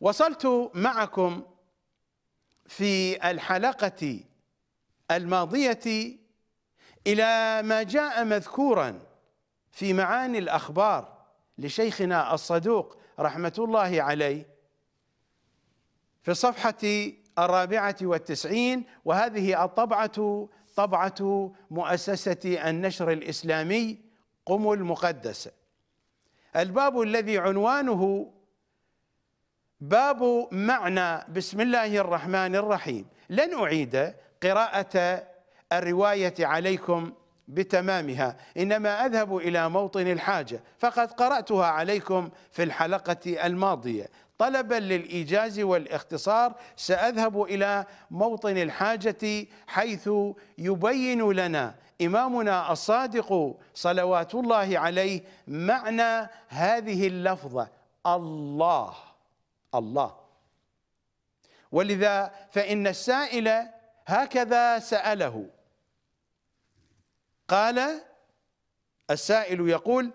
وصلت معكم في الحلقة الماضية إلى ما جاء مذكورا في معاني الأخبار لشيخنا الصدوق رحمة الله عليه في الصفحة الرابعة والتسعين وهذه الطبعة طبعة مؤسسة النشر الإسلامي قم المقدس. الباب الذي عنوانه باب معنى بسم الله الرحمن الرحيم. لن أعيد قراءة الرواية عليكم بتمامها إنما أذهب إلى موطن الحاجة فقد قرأتها عليكم في الحلقة الماضية. طلبا للإيجاز والاختصار سأذهب إلى موطن الحاجة حيث يبين لنا إمامنا الصادق صلوات الله عليه معنى هذه اللفظة الله. الله. ولذا فإن السائل هكذا سأله. قال السائل يقول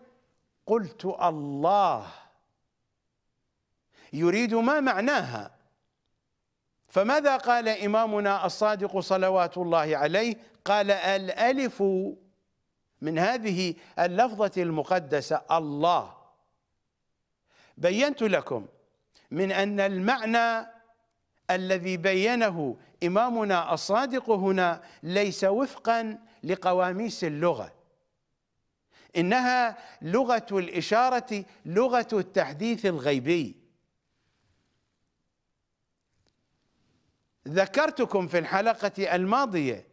قلت الله. يريد ما معناها. فماذا قال إمامنا الصادق صلوات الله عليه؟ قال الألف من هذه اللفظة المقدسة الله. بينت لكم من أن المعنى الذي بينه إمامنا الصادق هنا ليس وفقا لقواميس اللغة. إنها لغة الإشارة لغة التحديث الغيبي. ذكرتكم في الحلقة الماضية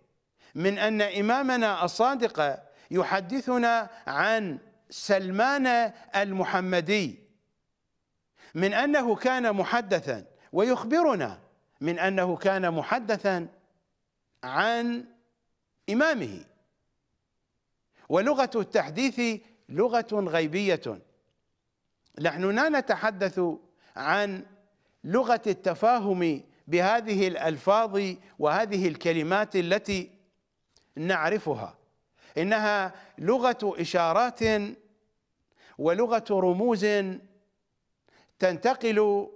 من أن إمامنا الصادق يحدثنا عن سلمان المحمدي. من أنه كان محدثا ويخبرنا من أنه كان محدثا عن إمامه. ولغة التحديث لغة غيبية. نحن لا نتحدث عن لغة التفاهم بهذه الألفاظ وهذه الكلمات التي نعرفها. إنها لغة إشارات ولغة رموز تنتقل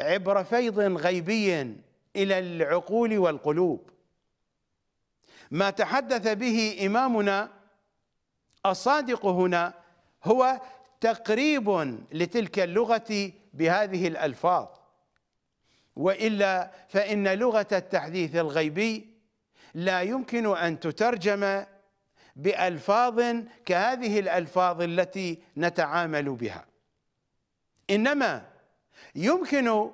عبر فيض غيبي إلى العقول والقلوب. ما تحدث به إمامنا الصادق هنا هو تقريب لتلك اللغة بهذه الألفاظ. وإلا فإن لغة التحديث الغيبي لا يمكن أن تترجم بألفاظ كهذه الألفاظ التي نتعامل بها. إنما يمكن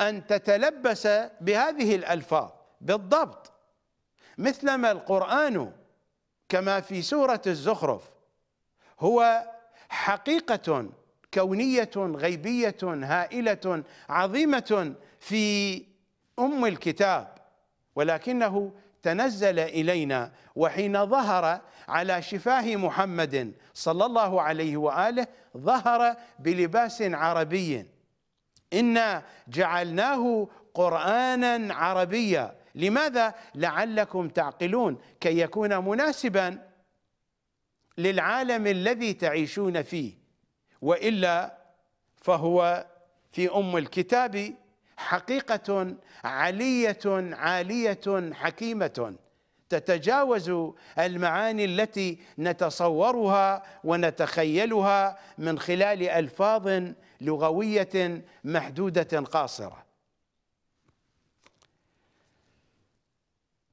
أن تتلبس بهذه الألفاظ بالضبط مثلما القرآن كما في سورة الزخرف هو حقيقة كونية غيبية هائلة عظيمة في أم الكتاب ولكنه تنزل إلينا وحين ظهر على شفاه محمد صلى الله عليه وآله ظهر بلباس عربي. إنا جعلناه قرآنا عربيا. لماذا؟ لعلكم تعقلون. كي يكون مناسبا للعالم الذي تعيشون فيه. وإلا فهو في أم الكتاب حقيقة علية عالية حكيمة. تتجاوز المعاني التي نتصورها ونتخيلها من خلال ألفاظ لغوية محدودة قاصرة.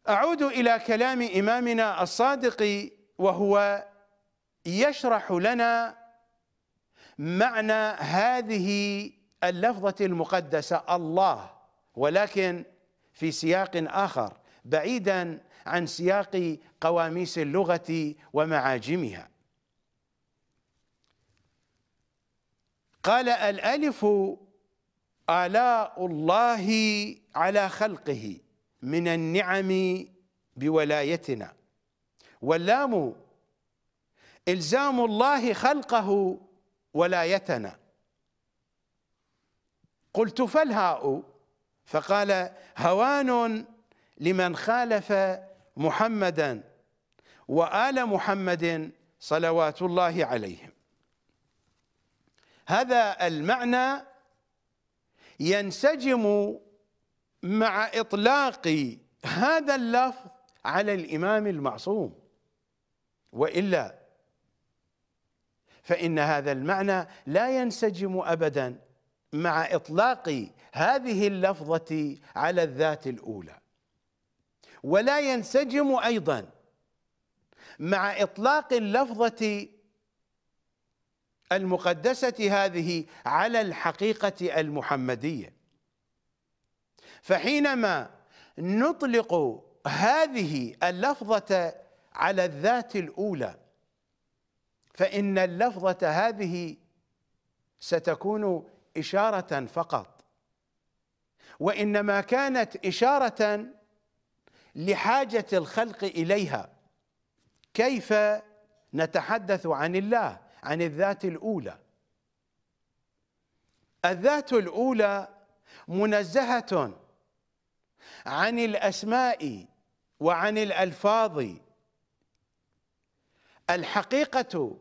أعود إلى كلام إمامنا الصادق وهو يشرح لنا معنى هذه اللفظة المقدسة الله ولكن في سياق آخر بعيدا عن سياق قواميس اللغة ومعاجمها. قال الألف آلاء الله على خلقه من النعم بولايتنا واللام إلزام الله خلقه ولايتنا. قلت فالهاء فقال هوان لمن خالف محمدا وآل محمد صلوات الله عليهم. هذا المعنى ينسجم مع إطلاق هذا اللفظ على الإمام المعصوم. وإلا فإن هذا المعنى لا ينسجم أبدا مع إطلاق هذه اللفظة على الذات الأولى. ولا ينسجم أيضا. مع إطلاق اللفظة المقدسة هذه على الحقيقة المحمدية. فحينما نطلق هذه اللفظة على الذات الأولى فإن اللفظة هذه ستكون إشارة فقط. وإنما كانت إشارة لحاجة الخلق إليها. كيف نتحدث عن الله عن الذات الأولى؟ الذات الأولى منزهة عن الأسماء وعن الألفاظ. الحقيقة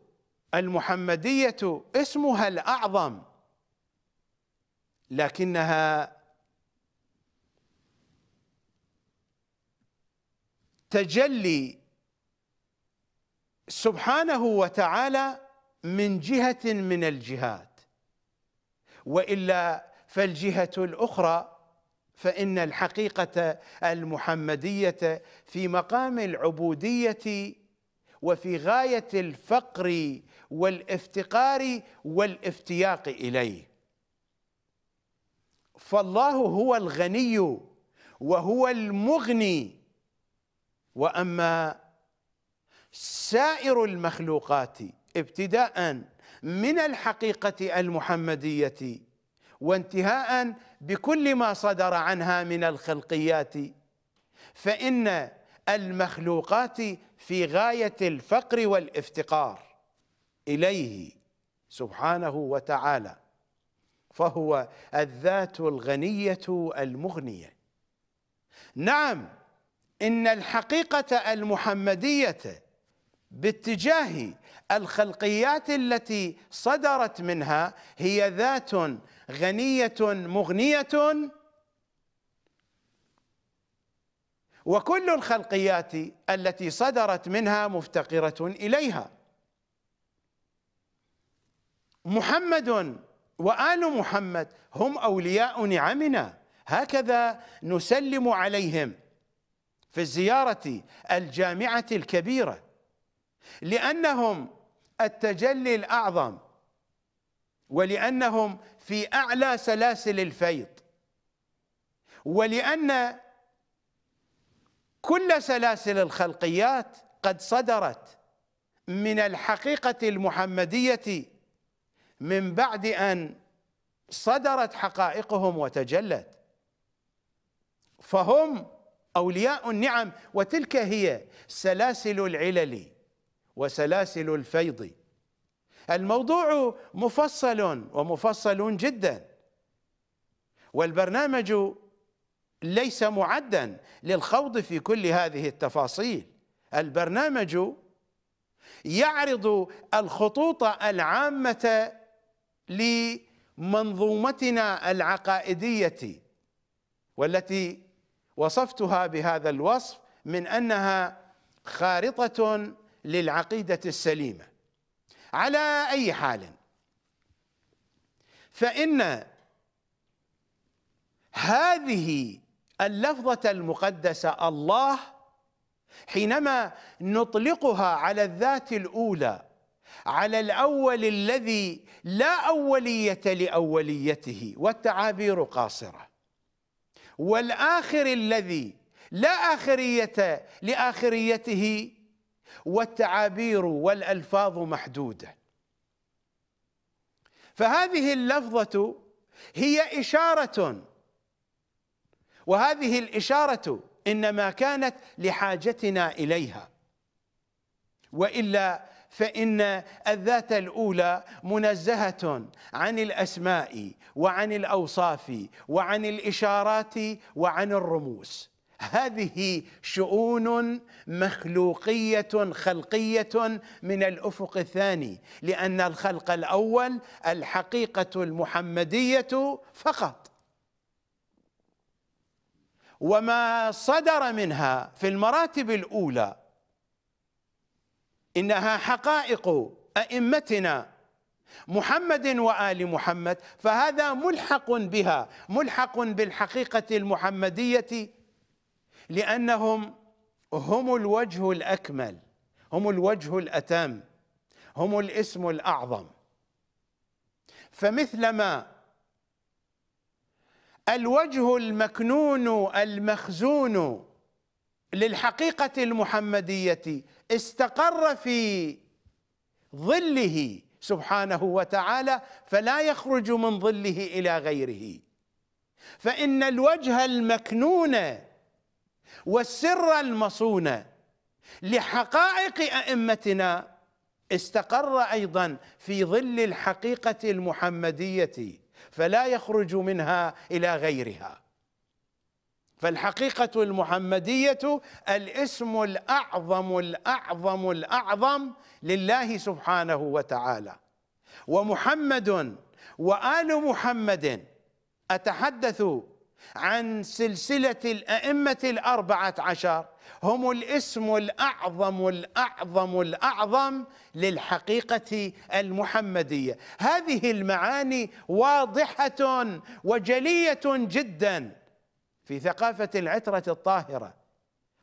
المحمدية اسمها الأعظم لكنها تجلي سبحانه وتعالى من جهة من الجهات وإلا فالجهة الأخرى فإن الحقيقة المحمدية في مقام العبودية وفي غاية الفقر والافتقار والافتياق إليه. فالله هو الغني وهو المغني وأما سائر المخلوقات ابتداء من الحقيقة المحمدية وانتهاء بكل ما صدر عنها من الخلقيات فإن المخلوقات في غاية الفقر والافتقار إليه سبحانه وتعالى فهو الذات الغنية المغنية. نعم إن الحقيقة المحمدية باتجاه الخلقيات التي صدرت منها هي ذات غنية مغنية. وكل الخلقيات التي صدرت منها مفتقرة إليها. محمد وآل محمد هم أولياء نعمنا. هكذا نسلم عليهم. في الزيارة الجامعة الكبيرة لأنهم التجلي الأعظم ولأنهم في أعلى سلاسل الفيض ولأن كل سلاسل الخلقيات قد صدرت من الحقيقة المحمدية من بعد أن صدرت حقائقهم وتجلت. فهم أولياء النعم وتلك هي سلاسل العلل وسلاسل الفيض. الموضوع مفصل ومفصل جدا والبرنامج ليس معدا للخوض في كل هذه التفاصيل. البرنامج يعرض الخطوط العامة لمنظومتنا العقائدية والتي وصفتها بهذا الوصف من أنها خارطة للعقيدة السليمة. على أي حال فإن هذه اللفظة المقدسة الله حينما نطلقها على الذات الأولى على الأول الذي لا أولية لأوليته والتعابير قاصرة. والآخر الذي لا آخرية لآخريته والتعابير والألفاظ محدودة. فهذه اللفظة هي إشارة وهذه الإشارة إنما كانت لحاجتنا إليها وإلا فإن الذات الأولى منزهة عن الأسماء وعن الأوصاف وعن الإشارات وعن الرموز. هذه شؤون مخلوقية خلقية من الأفق الثاني لأن الخلق الأول الحقيقة المحمدية فقط. وما صدر منها في المراتب الأولى إنها حقائق أئمتنا محمد وآل محمد فهذا ملحق بها ملحق بالحقيقة المحمدية لأنهم هم الوجه الأكمل هم الوجه الأتم هم الاسم الأعظم. فمثلما الوجه المكنون المخزون للحقيقة المحمدية استقر في ظله سبحانه وتعالى فلا يخرج من ظله إلى غيره. فإن الوجه المكنون والسر المصون لحقائق أئمتنا استقر أيضا في ظل الحقيقة المحمدية فلا يخرج منها إلى غيرها. فالحقيقة المحمدية الاسم الأعظم الأعظم الأعظم لله سبحانه وتعالى. ومحمد وآل محمد أتحدث عن سلسلة الأئمة الأربعة عشر. هم الاسم الأعظم الأعظم الأعظم للحقيقة المحمدية. هذه المعاني واضحة وجلية جدا. في ثقافة العترة الطاهرة.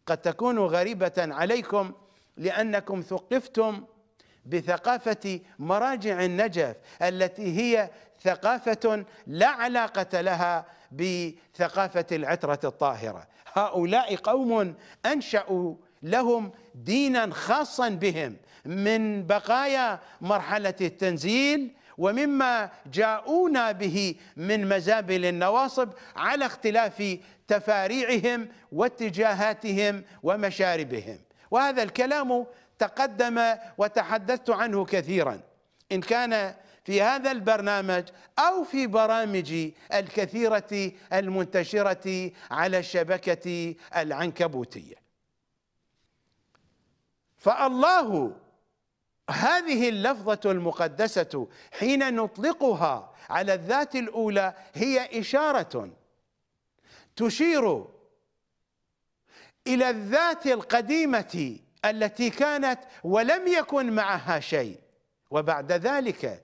قد تكون غريبة عليكم لأنكم ثقفتم بثقافة مراجع النجف التي هي ثقافة لا علاقة لها بثقافة العترة الطاهرة. هؤلاء قوم أنشأوا لهم دينا خاصا بهم من بقايا مرحلة التنزيل ومما جاءونا به من مزابل النواصب على اختلاف تفاريعهم واتجاهاتهم ومشاربهم. وهذا الكلام تقدم وتحدثت عنه كثيرا. إن كان في هذا البرنامج أو في برامج الكثيرة المنتشرة على الشبكة العنكبوتية. فالله هذه اللفظة المقدسة حين نطلقها على الذات الأولى هي إشارة تشير إلى الذات القديمة التي كانت ولم يكن معها شيء. وبعد ذلك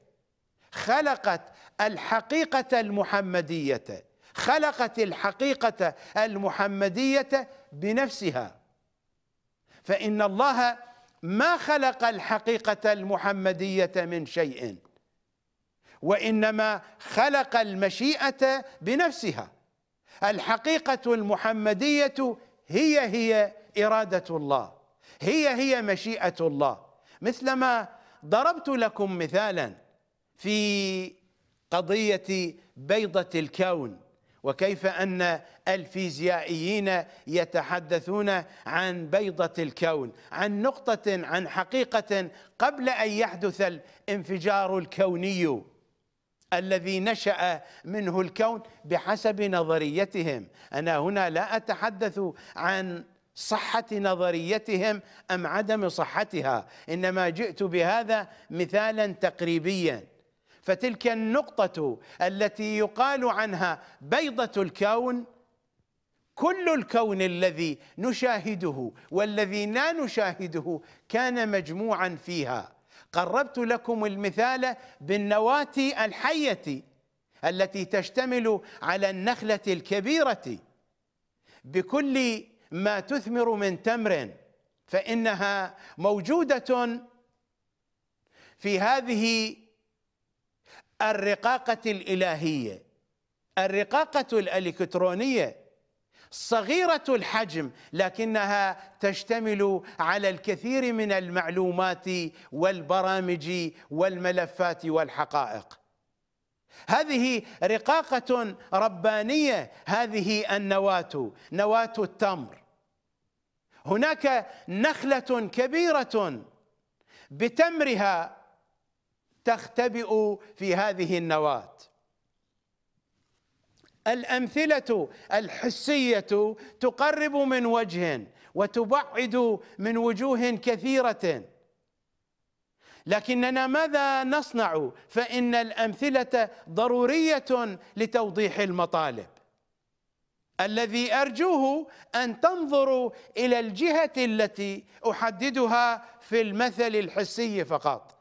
خلقت الحقيقة المحمدية خلقت الحقيقة المحمدية بنفسها. فإن الله ما خلق الحقيقة المحمدية من شيء وإنما خلق المشيئة بنفسها. الحقيقة المحمدية هي هي إرادة الله هي هي مشيئة الله. مثلما ضربت لكم مثالا في قضية بيضة الكون. وكيف أن الفيزيائيين يتحدثون عن بيضة الكون عن نقطة عن حقيقة قبل أن يحدث الانفجار الكوني الذي نشأ منه الكون بحسب نظريتهم. أنا هنا لا أتحدث عن صحة نظريتهم أم عدم صحتها إنما جئت بهذا مثالا تقريبيا. فتلك النقطة التي يقال عنها بيضة الكون كل الكون الذي نشاهده والذي لا نشاهده كان مجموعا فيها. قربت لكم المثال بالنواة الحية التي تشتمل على النخلة الكبيرة. بكل ما تثمر من تمر فإنها موجودة في هذه الرقاقة الإلهية الرقاقة الإلكترونية صغيرة الحجم لكنها تشتمل على الكثير من المعلومات والبرامج والملفات والحقائق. هذه رقاقة ربانية هذه النواه نواه التمر. هناك نخلة كبيرة بتمرها تختبئ في هذه النواة. الأمثلة الحسية تقرب من وجه وتبعد من وجوه كثيرة. لكننا ماذا نصنع؟ فإن الأمثلة ضرورية لتوضيح المطالب. الذي أرجوه أن تنظروا إلى الجهة التي أحددها في المثل الحسي فقط.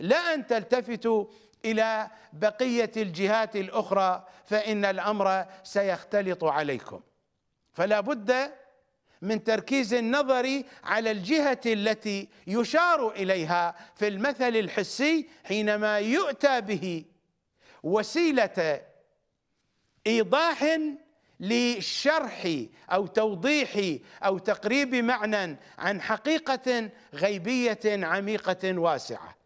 لا أن تلتفتوا إلى بقية الجهات الأخرى فإن الأمر سيختلط عليكم. فلا بد من تركيز النظر على الجهة التي يشار إليها في المثل الحسي حينما يؤتى به وسيلة إيضاح لشرح أو توضيح أو تقريب معنى عن حقيقة غيبية عميقة واسعة.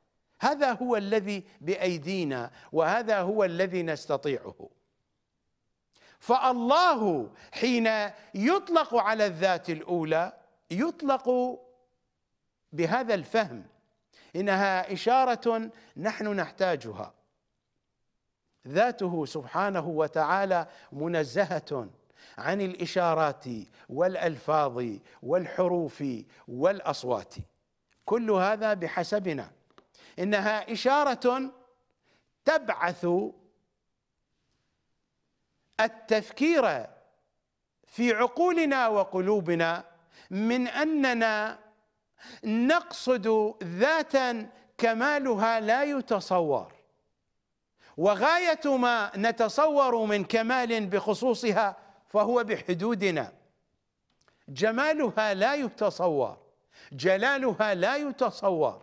هذا هو الذي بأيدينا وهذا هو الذي نستطيعه. فالله حين يطلق على الذات الأولى يطلق بهذا الفهم إنها إشارة نحن نحتاجها. ذاته سبحانه وتعالى منزهة عن الإشارات والألفاظ والحروف والأصوات. كل هذا بحسبنا. إنها إشارة تبعث التفكير في عقولنا وقلوبنا من أننا نقصد ذاتا كمالها لا يتصور. وغاية ما نتصور من كمال بخصوصها فهو بحدودنا. جمالها لا يتصور جلالها لا يتصور.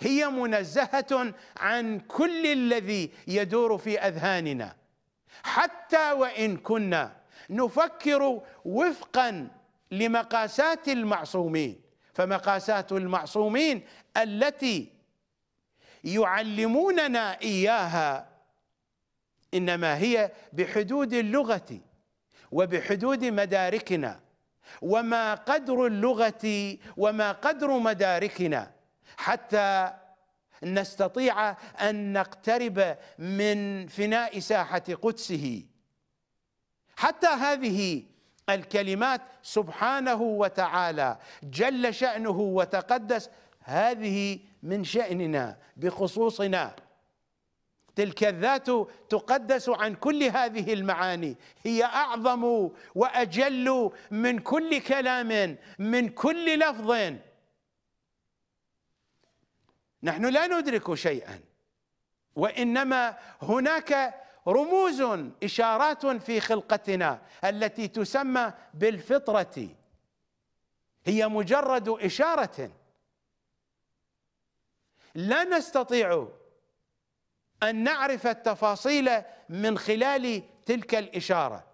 هي منزهة عن كل الذي يدور في أذهاننا. حتى وإن كنا نفكر وفقا لمقاسات المعصومين فمقاسات المعصومين التي يعلموننا إياها إنما هي بحدود اللغة وبحدود مداركنا. وما قدر اللغة وما قدر مداركنا حتى نستطيع أن نقترب من فناء ساحة قدسه. حتى هذه الكلمات سبحانه وتعالى جل شأنه وتقدس هذه من شأننا بخصوصنا. تلك الذات تقدس عن كل هذه المعاني. هي أعظم وأجل من كل كلام من كل لفظ. نحن لا ندرك شيئا وإنما هناك رموز إشارات في خلقتنا التي تسمى بالفطرة. هي مجرد إشارة. لا نستطيع أن نعرف التفاصيل من خلال تلك الإشارة.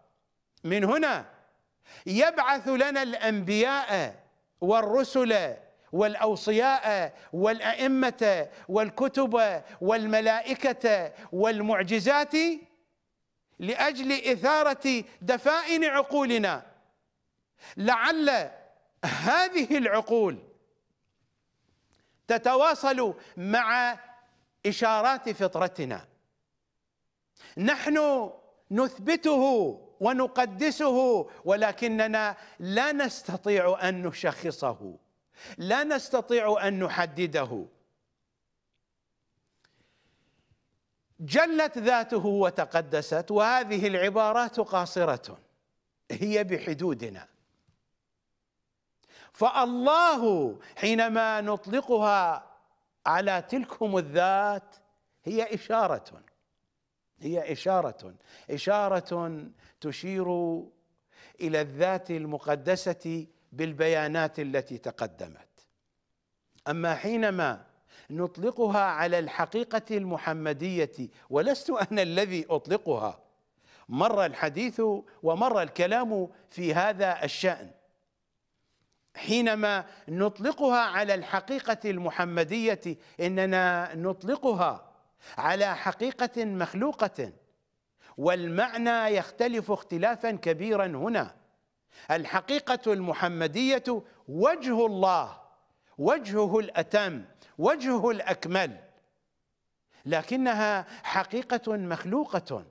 من هنا يبعث لنا الأنبياء والرسل والأوصياء والأئمة والكتب والملائكة والمعجزات لأجل إثارة دفائن عقولنا. لعل هذه العقول تتواصل مع إشارات فطرتنا. نحن نثبته ونقدسه ولكننا لا نستطيع أن نشخصه. لا نستطيع أن نحدده. جلت ذاته وتقدست وهذه العبارات قاصرة. هي بحدودنا. فالله حينما نطلقها على تلكم الذات هي إشارة. هي إشارة. إشارة تشير إلى الذات المقدسة بالبيانات التي تقدمت. أما حينما نطلقها على الحقيقة المحمدية ولست أنا الذي أطلقها مر الحديث ومر الكلام في هذا الشأن. حينما نطلقها على الحقيقة المحمدية إننا نطلقها على حقيقة مخلوقة والمعنى يختلف اختلافا كبيرا هنا. الحقيقة المحمدية وجه الله وجهه الأتم وجهه الأكمل لكنها حقيقة مخلوقة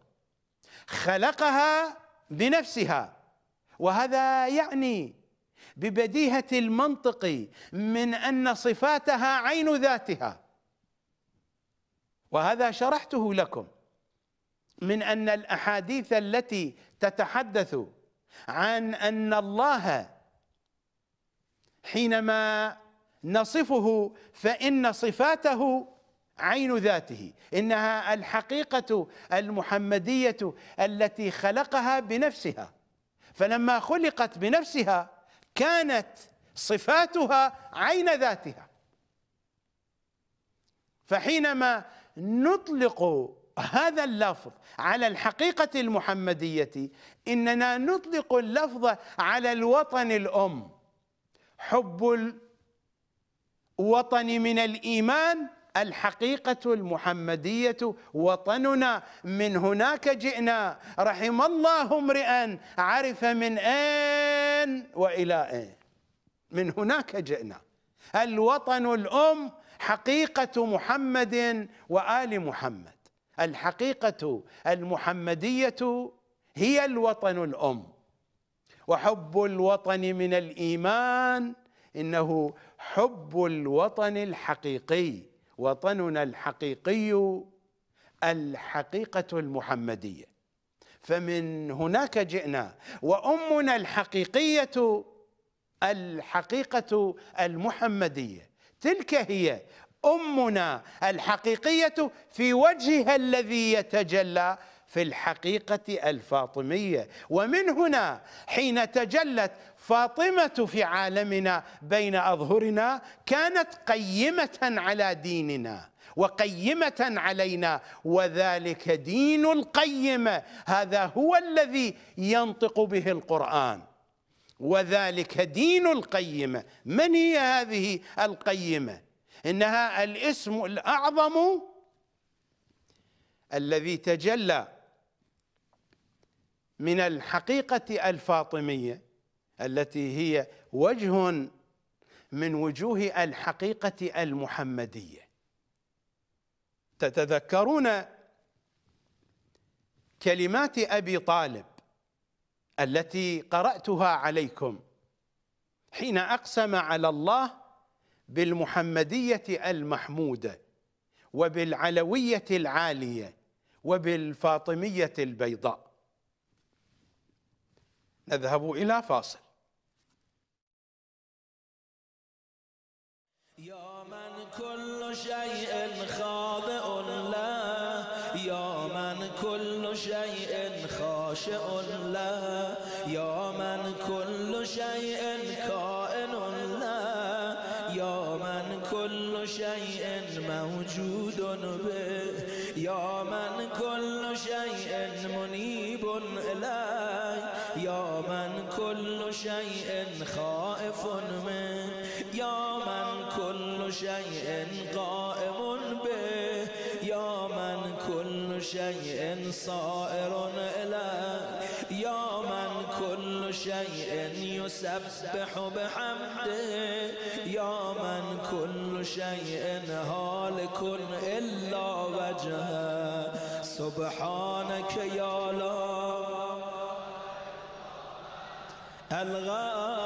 خلقها بنفسها وهذا يعني ببديهة المنطق من أن صفاتها عين ذاتها. وهذا شرحته لكم من أن الأحاديث التي تتحدث عن أن الله حينما نصفه فإن صفاته عين ذاته إنها الحقيقة المحمدية التي خلقها بنفسها. فلما خلقت بنفسها كانت صفاتها عين ذاتها. فحينما نطلق هذا اللفظ على الحقيقة المحمدية إننا نطلق اللفظ على الوطن الأم. حب الوطن من الإيمان الحقيقة المحمدية. وطننا من هناك جئنا. رحم الله امرئا عرف من أين وإلى أين من هناك جئنا. الوطن الأم حقيقة محمد وآل محمد. الحقيقة المحمدية هي الوطن الأم. وحب الوطن من الإيمان إنه حب الوطن الحقيقي وطننا الحقيقي الحقيقة المحمدية. فمن هناك جئنا وأمنا الحقيقية الحقيقة المحمدية. تلك هي أمنا الحقيقية في وجهها الذي يتجلى في الحقيقة الفاطمية. ومن هنا حين تجلت فاطمة في عالمنا بين أظهرنا كانت قيمة على ديننا وقيمة علينا وذلك دين القيمة هذا هو الذي ينطق به القرآن. وذلك دين القيمة من هي هذه القيمة؟ إنها الاسم الأعظم الذي تجلى من الحقيقة الفاطمية التي هي وجه من وجوه الحقيقة المحمدية. تتذكرون كلمات أبي طالب التي قرأتها عليكم حين أقسم على الله بالمحمدية المحمودة وبالعلوية العالية وبالفاطمية البيضاء. نذهب إلى فاصل. يا من كل شيء خاضع له يا من كل شيء خاشع له يا من كل شيء كائن موجود به یا من کل شیء منیب الی یا من کل شیء خائف من یا من کل شیء قائم به یا من کل شیء صائر الی شيء يسبح بحمده. يا من كل شيء هالك إلا وجهه. سبحانك يا لا. الغفر.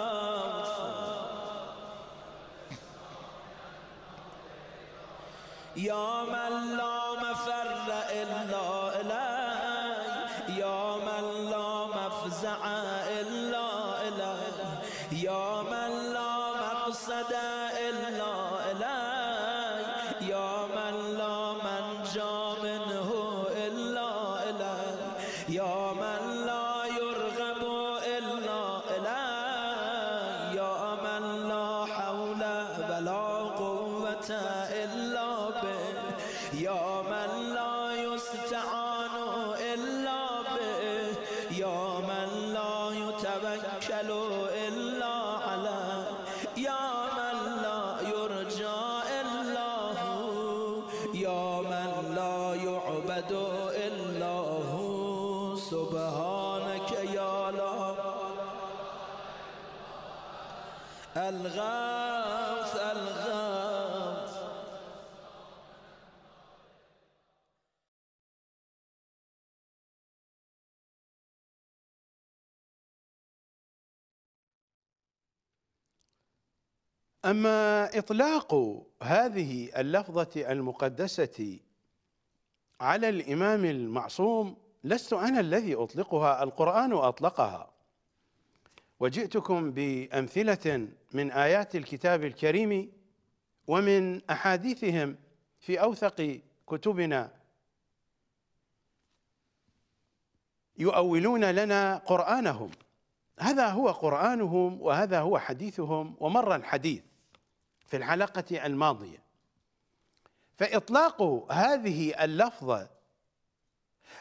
يا من لا أما إطلاق هذه اللفظة المقدسة على الإمام المعصوم لست أنا الذي أطلقها القرآن أطلقها. وجئتكم بأمثلة من آيات الكتاب الكريم ومن أحاديثهم في أوثق كتبنا. يؤولون لنا قرآنهم. هذا هو قرآنهم وهذا هو حديثهم ومر الحديث. في الحلقة الماضية. فإطلاق هذه اللفظه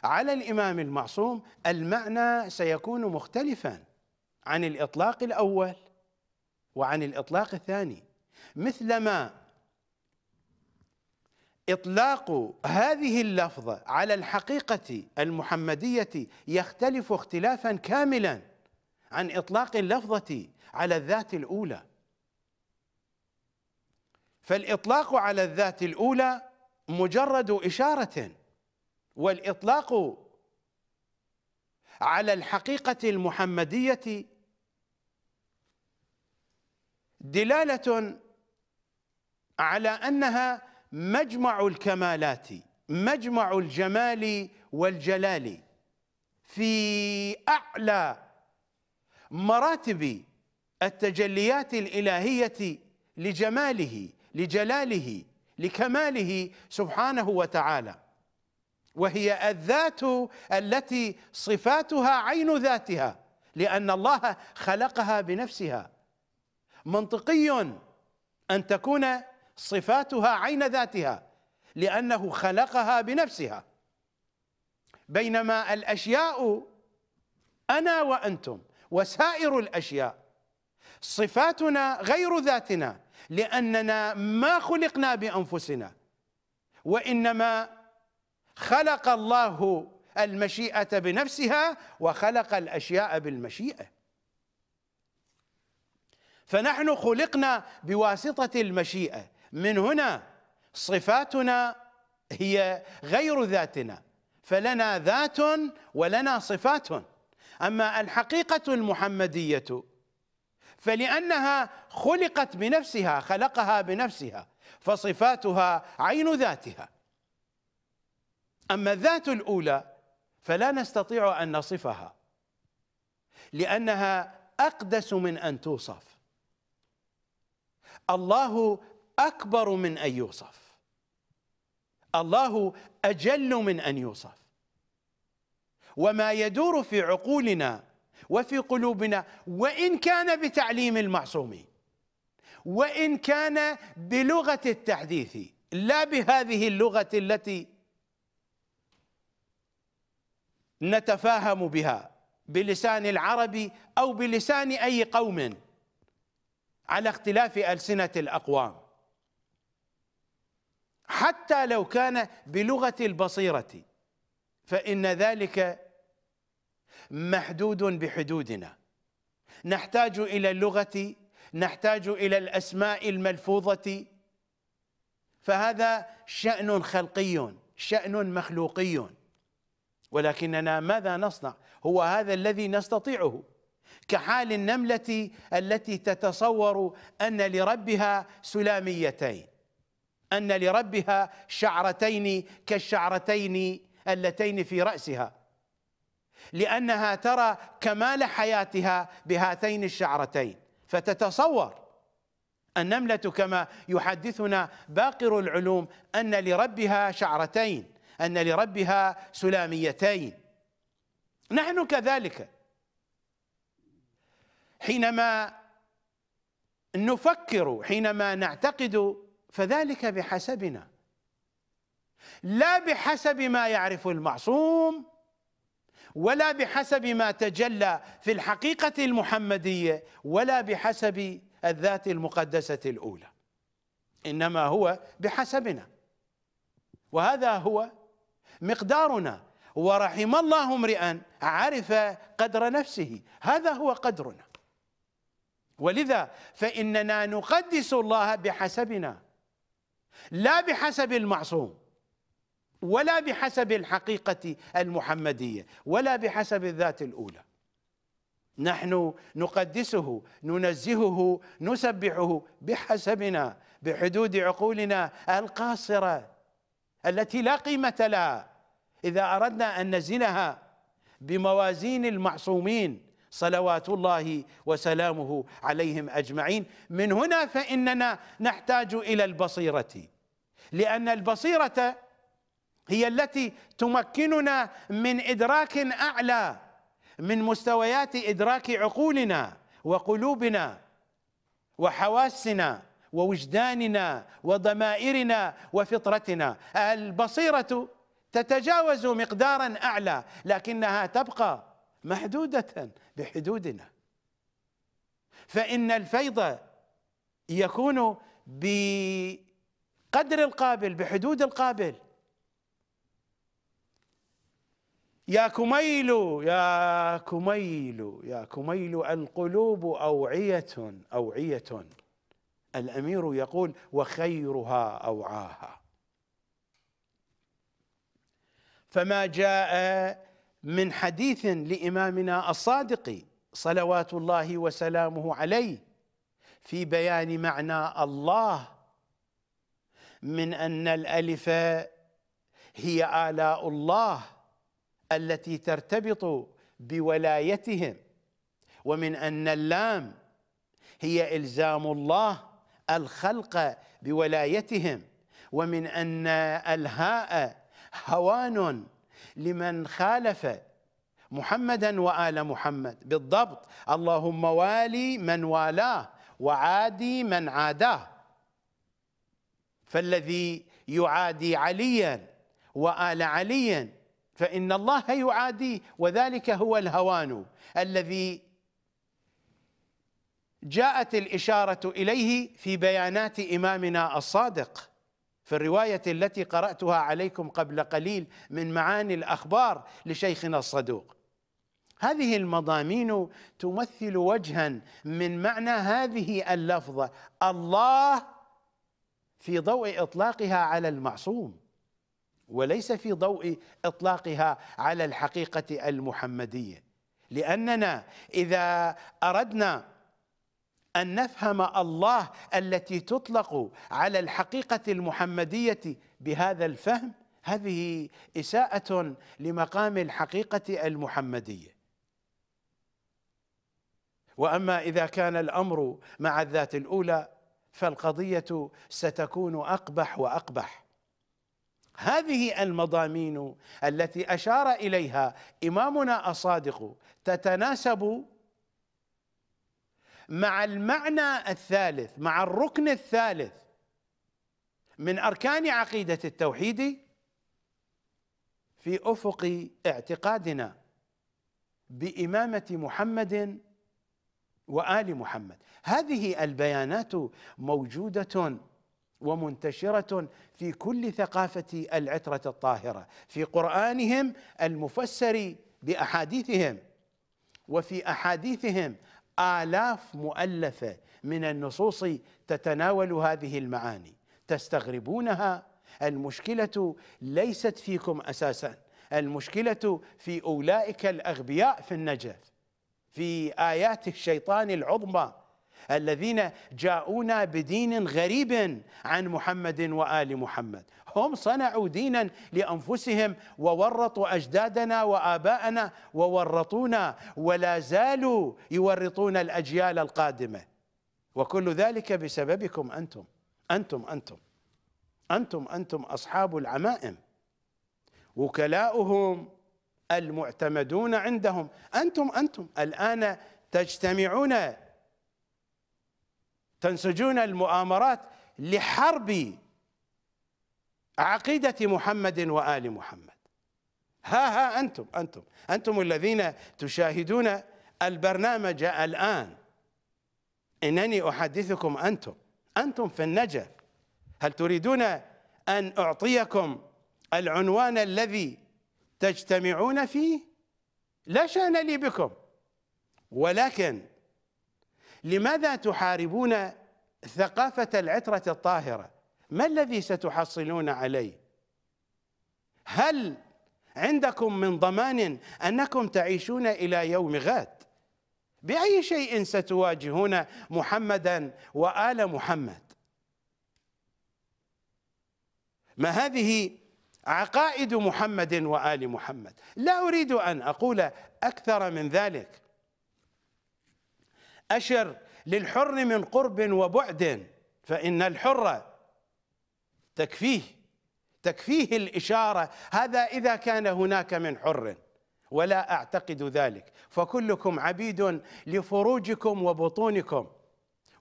على الإمام المعصوم المعنى سيكون مختلفا عن الإطلاق الأول وعن الإطلاق الثاني. مثلما إطلاق هذه اللفظه على الحقيقة المحمدية يختلف اختلافا كاملا عن إطلاق اللفظة على الذات الأولى. فالإطلاق على الذات الأولى مجرد إشارة والإطلاق على الحقيقة المحمدية دلالة على أنها مجمع الكمالات مجمع الجمال والجلال في أعلى مراتب التجليات الإلهية لجماله. لجلاله لكماله سبحانه وتعالى. وهي الذات التي صفاتها عين ذاتها لأن الله خلقها بنفسها. منطقي أن تكون صفاتها عين ذاتها لأنه خلقها بنفسها. بينما الأشياء أنا وأنتم وسائر الأشياء صفاتنا غير ذاتنا. لأننا ما خلقنا بأنفسنا وإنما خلق الله المشيئة بنفسها وخلق الأشياء بالمشيئة. فنحن خلقنا بواسطة المشيئة. من هنا صفاتنا هي غير ذاتنا فلنا ذات ولنا صفات. أما الحقيقة المحمدية فلأنها خلقت بنفسها خلقها بنفسها فصفاتها عين ذاتها. أما الذات الأولى فلا نستطيع أن نصفها لأنها أقدس من أن توصف. الله أكبر من أن يوصف. الله أجل من أن يوصف. وما يدور في عقولنا وفي قلوبنا وإن كان بتعليم المعصومين وإن كان بلغة التحديث لا بهذه اللغة التي نتفاهم بها بلسان العرب أو بلسان أي قوم على اختلاف ألسنة الأقوام. حتى لو كان بلغة البصيرة فإن ذلك محدود بحدودنا. نحتاج إلى اللغة نحتاج إلى الأسماء الملفوظة. فهذا شأن خلقي شأن مخلوقي. ولكننا ماذا نصنع؟ هو هذا الذي نستطيعه. كحال النملة التي تتصور أن لربها سلاميتين أن لربها شعرتين كالشعرتين اللتين في رأسها. لأنها ترى كمال حياتها بهاتين الشعرتين. فتتصور النملة كما يحدثنا باقر العلوم أن لربها شعرتين أن لربها سلاميتين. نحن كذلك حينما نفكر حينما نعتقد فذلك بحسبنا. لا بحسب ما يعرف المعصوم ولا بحسب ما تجلى في الحقيقة المحمدية ولا بحسب الذات المقدسة الأولى. إنما هو بحسبنا. وهذا هو مقدارنا. ورحم الله امرئا عرف قدر نفسه. هذا هو قدرنا. ولذا فإننا نقدس الله بحسبنا لا بحسب المعصوم. ولا بحسب الحقيقة المحمدية ولا بحسب الذات الأولى. نحن نقدسه ننزهه نسبحه بحسبنا بحدود عقولنا القاصرة التي لا قيمة لها. إذا أردنا أن نزنها بموازين المعصومين صلوات الله وسلامه عليهم أجمعين. من هنا فإننا نحتاج إلى البصيرة لأن البصيرة هي التي تمكننا من إدراك أعلى من مستويات إدراك عقولنا وقلوبنا وحواسنا ووجداننا وضمائرنا وفطرتنا. البصيرة تتجاوز مقدارا أعلى لكنها تبقى محدودة بحدودنا. فإن الفيض يكون بقدر القابل بحدود القابل. يا كميل يا كميل يا كميل القلوب أوعية أوعية. الأمير يقول وخيرها أوعاها. فما جاء من حديث لإمامنا الصادق صلوات الله وسلامه عليه في بيان معنى الله من أن الألف هي آلاء الله. التي ترتبط بولايتهم ومن أن اللام هي إلزام الله الخلق بولايتهم ومن أن الهاء هوان لمن خالف محمدا وآل محمد. بالضبط. اللهم والي من والاه وعادي من عاداه. فالذي يعادي عليا وآل عليا فإن الله يعاديه وذلك هو الهوان الذي جاءت الإشارة إليه في بيانات إمامنا الصادق في الرواية التي قرأتها عليكم قبل قليل من معاني الأخبار لشيخنا الصدوق. هذه المضامين تمثل وجها من معنى هذه اللفظة الله في ضوء إطلاقها على المعصوم. وليس في ضوء إطلاقها على الحقيقة المحمدية. لأننا إذا أردنا أن نفهم الله التي تطلق على الحقيقة المحمدية بهذا الفهم هذه إساءة لمقام الحقيقة المحمدية. وأما إذا كان الأمر مع الذات الأولى فالقضية ستكون أقبح وأقبح. هذه المضامين التي أشار إليها إمامنا الصادق تتناسب مع المعنى الثالث مع الركن الثالث من أركان عقيدة التوحيد في أفق اعتقادنا بإمامة محمد وآل محمد. هذه البيانات موجودة ومنتشرة في كل ثقافة العترة الطاهرة. في قرآنهم المفسر بأحاديثهم وفي أحاديثهم آلاف مؤلفة من النصوص تتناول هذه المعاني. تستغربونها؟ المشكلة ليست فيكم أساسا. المشكلة في أولئك الأغبياء في النجف في آيات الشيطان العظمى. الذين جاءونا بدين غريب عن محمد وآل محمد. هم صنعوا دينا لأنفسهم وورطوا أجدادنا وآباءنا وورطونا ولا زالوا يورطون الأجيال القادمة. وكل ذلك بسببكم أنتم. أنتم أنتم. أنتم أنتم أصحاب العمائم. وكلاؤهم المعتمدون عندهم. أنتم أنتم. الآن تجتمعون تنسجون المؤامرات لحرب عقيدة محمد وآل محمد. ها ها أنتم أنتم أنتم الذين تشاهدون البرنامج الآن. إنني أحدثكم أنتم أنتم في النجف. هل تريدون أن أعطيكم العنوان الذي تجتمعون فيه؟ لا شأن لي بكم. ولكن لماذا تحاربون ثقافة العترة الطاهرة؟ ما الذي ستحصلون عليه؟ هل عندكم من ضمان أنكم تعيشون إلى يوم غد؟ بأي شيء ستواجهون محمدا وآل محمد؟ ما هذه عقائد محمد وآل محمد؟ لا أريد أن أقول أكثر من ذلك. أشر للحر من قرب وبعد فإن الحر تكفيه تكفيه الإشارة هذا إذا كان هناك من حر ولا أعتقد ذلك. فكلكم عبيد لفروجكم وبطونكم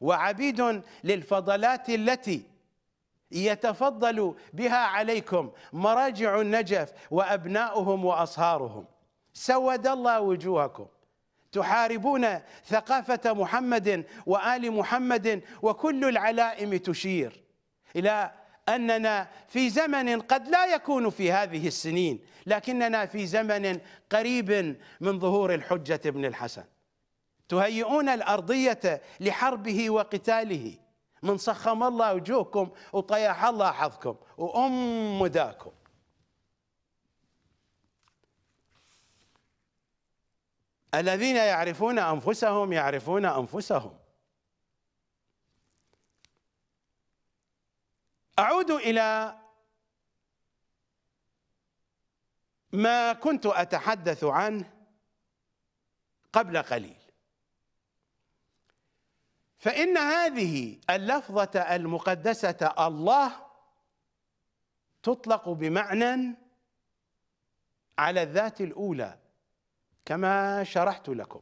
وعبيد للفضلات التي يتفضل بها عليكم مراجع النجف وأبناؤهم وأصهارهم. سود الله وجوهكم. تحاربون ثقافة محمد وآل محمد وكل العلائم تشير إلى أننا في زمن قد لا يكون في هذه السنين لكننا في زمن قريب من ظهور الحجة ابن الحسن. تهيئون الأرضية لحربه وقتاله. من صخم الله وجوهكم وطيح الله حظكم. وأم داكم الذين يعرفون أنفسهم يعرفون أنفسهم. أعود إلى ما كنت أتحدث عنه قبل قليل. فإن هذه اللفظة المقدسة الله تطلق بمعنى على الذات الأولى. كما شرحت لكم.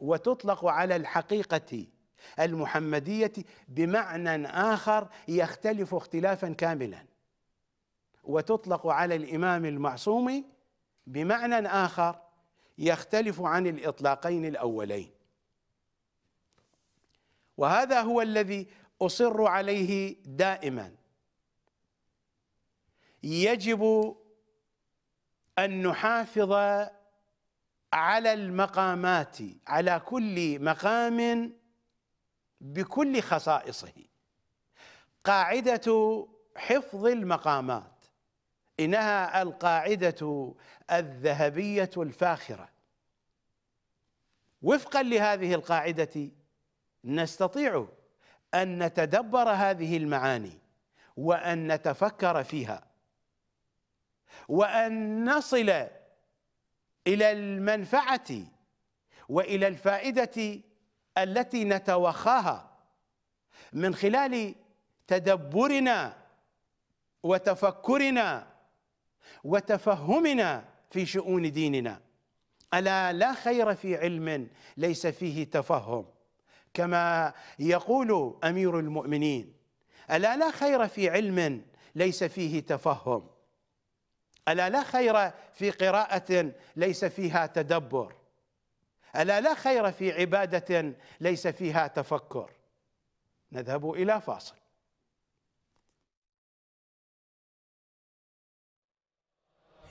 وتطلق على الحقيقة المحمدية بمعنى آخر يختلف اختلافا كاملا. وتطلق على الإمام المعصوم بمعنى آخر يختلف عن الإطلاقين الأولين. وهذا هو الذي أصر عليه دائما. يجب أن نحافظ على المقامات على كل مقام بكل خصائصه. قاعدة حفظ المقامات إنها القاعدة الذهبية الفاخرة. وفقا لهذه القاعدة نستطيع أن نتدبر هذه المعاني وأن نتفكر فيها وأن نصل إلى المنفعة وإلى الفائدة التي نتوخاها من خلال تدبرنا وتفكرنا وتفهمنا في شؤون ديننا. ألا لا خير في علم ليس فيه تفهم. كما يقول أمير المؤمنين ألا لا خير في علم ليس فيه تفهم. ألا لا خير في قراءة ليس فيها تدبر؟ ألا لا خير في عبادة ليس فيها تفكر؟ نذهب إلى فاصل.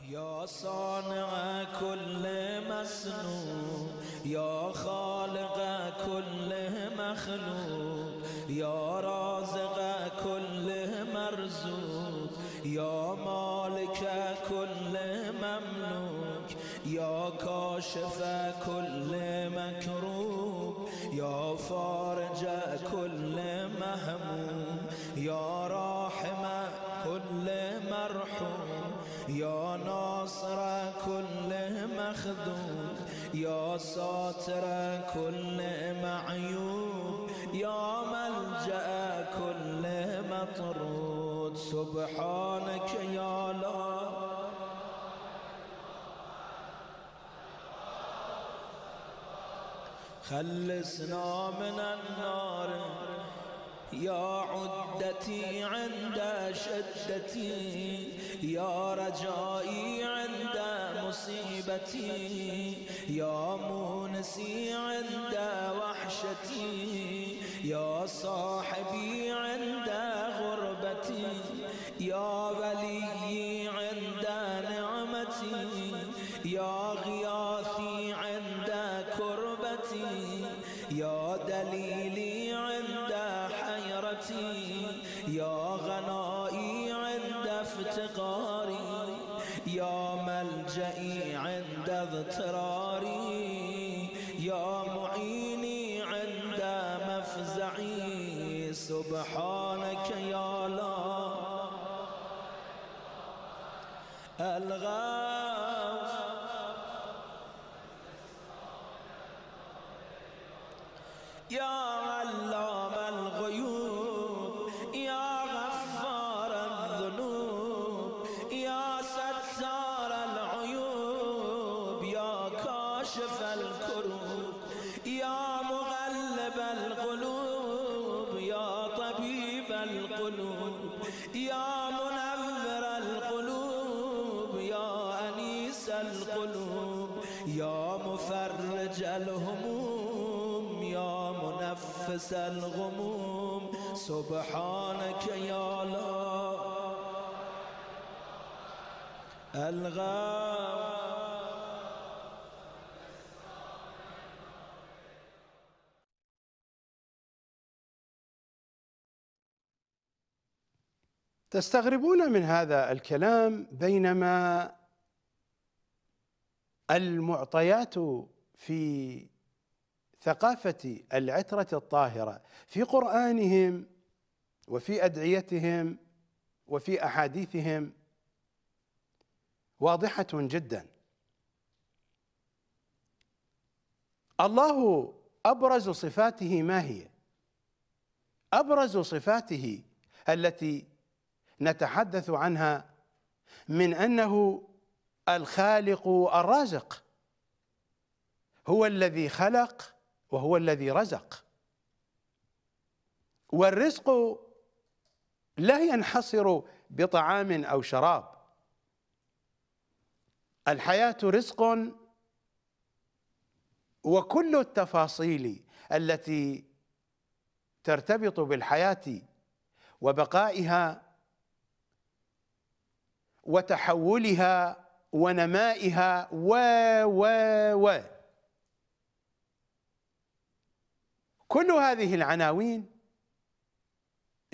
يا صانع كل مسنون يا خالق كل مخلوق يا كاشف كل مكروب يا فارج كل مهموم يا راحم كل مرحوم يا ناصر كل مخذوم يا ساتر كل معيوب يا ملجأ كل مطرود. سبحانك يا لا خلصنا من النار. يا عدتي عند شدتي يا رجائي عند مصيبتي يا مونسي عند وحشتي يا صاحبي عند غربتي يا وليي افتقاري يا ملجئي عند اضطراري يا معيني عند مفزعي سبحانك يا لا الغاث يا الغموم سبحانك يا لا الغاب تستغربون من هذا الكلام بينما المعطيات في ثقافة العترة الطاهرة في قرآنهم وفي أدعيتهم وفي أحاديثهم واضحة جدا الله أبرز صفاته ما هي؟ أبرز صفاته التي نتحدث عنها من أنه الخالق الرازق هو الذي خلق وهو الذي رزق. والرزق لا ينحصر بطعام أو شراب. الحياة رزق وكل التفاصيل التي ترتبط بالحياة وبقائها وتحولها ونمائها و و و كل هذه العناوين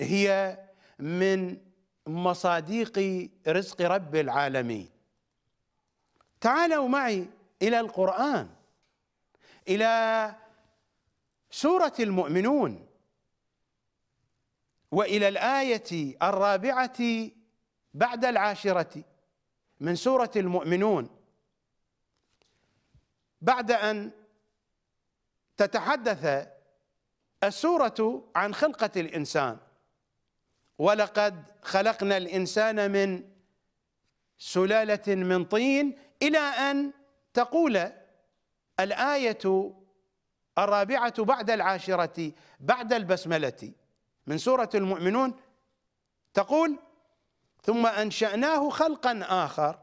هي من مصاديق رزق رب العالمين. تعالوا معي إلى القرآن إلى سورة المؤمنون وإلى الآية الرابعة بعد العاشرة من سورة المؤمنون. بعد أن تتحدث السورة عن خلقة الإنسان. ولقد خلقنا الإنسان من سلالة من طين إلى أن تقول الآية الرابعة بعد العاشرة بعد البسملة. من سورة المؤمنون تقول ثم أنشأناه خلقا آخر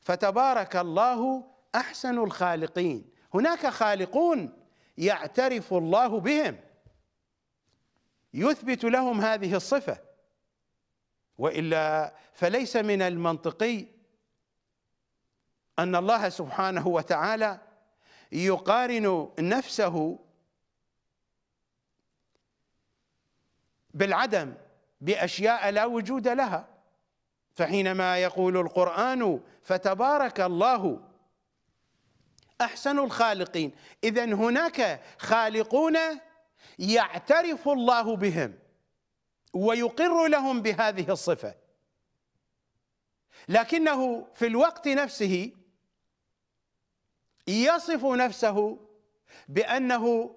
فتبارك الله أحسن الخالقين. هناك خالقون يعترف الله بهم. يثبت لهم هذه الصفة. وإلا فليس من المنطقي أن الله سبحانه وتعالى يقارن نفسه بالعدم بأشياء لا وجود لها. فحينما يقول القرآن فتبارك الله أحسن الخالقين. اذا هناك خالقون يعترف الله بهم ويقر لهم بهذه الصفة. لكنه في الوقت نفسه يصف نفسه بأنه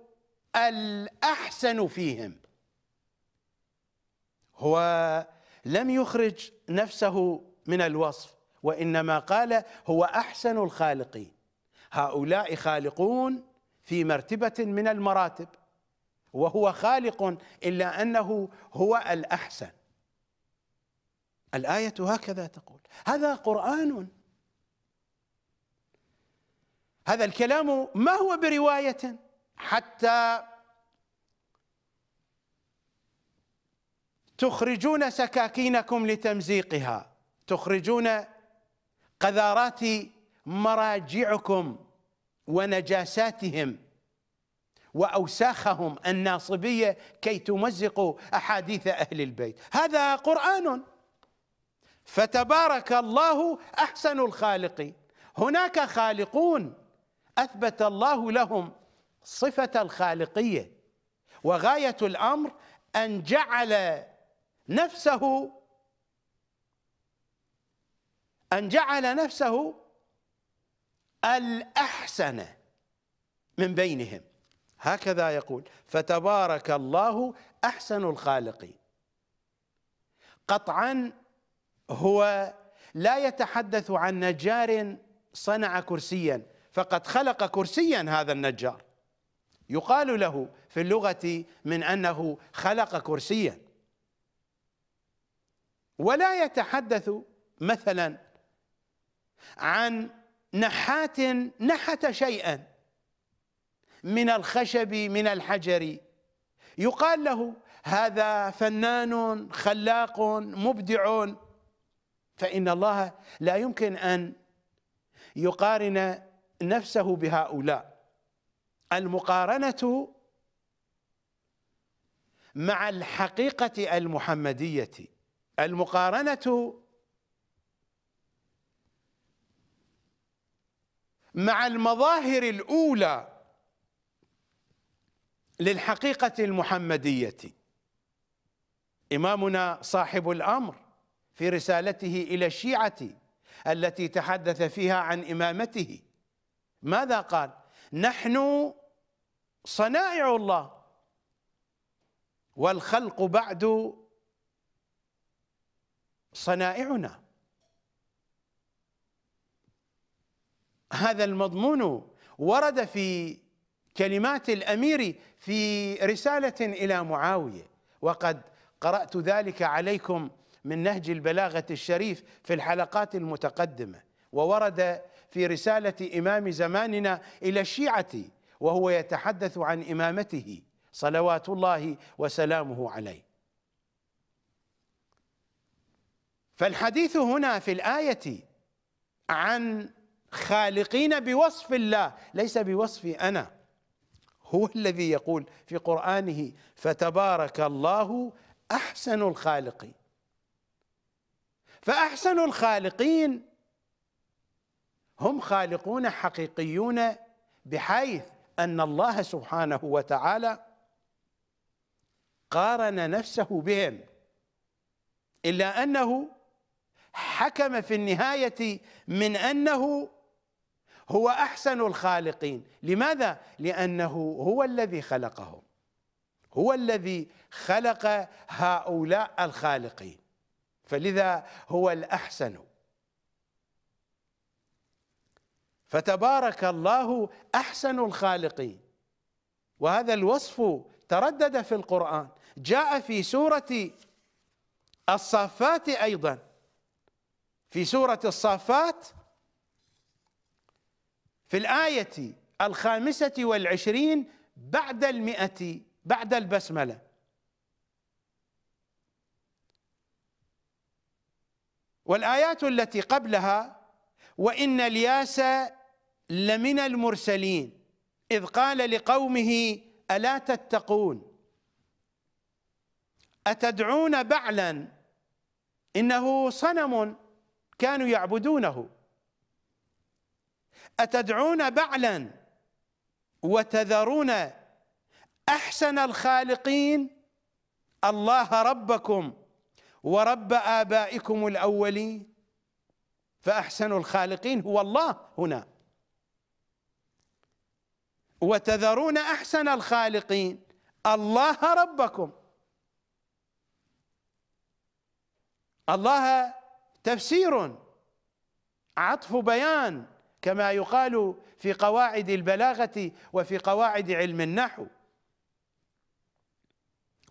الأحسن فيهم. هو لم يخرج نفسه من الوصف وإنما قال هو أحسن الخالقين. هؤلاء خالقون في مرتبة من المراتب وهو خالق إلا أنه هو الأحسن. الآية هكذا تقول. هذا قرآن. هذا الكلام ما هو برواية؟ حتى تخرجون سكاكينكم لتمزيقها تخرجون قذارات مراجعكم. ونجاساتهم وأوساخهم الناصبية كي تمزقوا أحاديث أهل البيت. هذا قرآن. فتبارك الله أحسن الخالقين. هناك خالقون أثبت الله لهم صفة الخالقية. وغاية الأمر أن جعل نفسه أن جعل نفسه الأحسن من بينهم. هكذا يقول فتبارك الله أحسن الخالقين قطعا هو لا يتحدث عن نجار صنع كرسيا فقد خلق كرسيا هذا النجار. يقال له في اللغة من أنه خلق كرسيا. ولا يتحدث مثلا عن نحات نحت شيئا من الخشب من الحجر. يقال له هذا فنان خلاق مبدع. فإن الله لا يمكن أن يقارن نفسه بهؤلاء. المقارنة مع الحقيقة المحمدية. المقارنة مع المظاهر الأولى للحقيقة المحمدية. إمامنا صاحب الأمر في رسالته إلى الشيعة التي تحدث فيها عن إمامته. ماذا قال؟ نحن صنائع الله والخلق بعد صنائعنا. هذا المضمون ورد في كلمات الأمير في رسالة إلى معاوية. وقد قرأت ذلك عليكم من نهج البلاغة الشريف في الحلقات المتقدمة. وورد في رسالة إمام زماننا إلى الشيعة وهو يتحدث عن إمامته. صلوات الله وسلامه عليه. فالحديث هنا في الآية عن خالقين بوصف الله. ليس بوصفي أنا. هو الذي يقول في قرآنه فتبارك الله أحسن الخالقين. فأحسن الخالقين هم خالقون حقيقيون بحيث أن الله سبحانه وتعالى قارن نفسه بهم. إلا أنه حكم في النهاية من أنه هو أحسن الخالقين. لماذا؟ لأنه هو الذي خلقهم. هو الذي خلق هؤلاء الخالقين. فلذا هو الأحسن. فتبارك الله أحسن الخالقين. وهذا الوصف تردد في القرآن. جاء في سورة الصافات أيضا. في سورة الصافات في الآية الخامسة والعشرين بعد المئة بعد البسملة. والآيات التي قبلها وإن الياس لمن المرسلين إذ قال لقومه ألا تتقون؟ أتدعون بعلا؟ إنه صنم كانوا يعبدونه. أتدعون بعلا وتذرون أحسن الخالقين؟ الله ربكم ورب آبائكم الأولين. فأحسن الخالقين هو الله هنا. وتذرون أحسن الخالقين؟ الله ربكم. الله تفسير عطف بيان. كما يقال في قواعد البلاغة وفي قواعد علم النحو.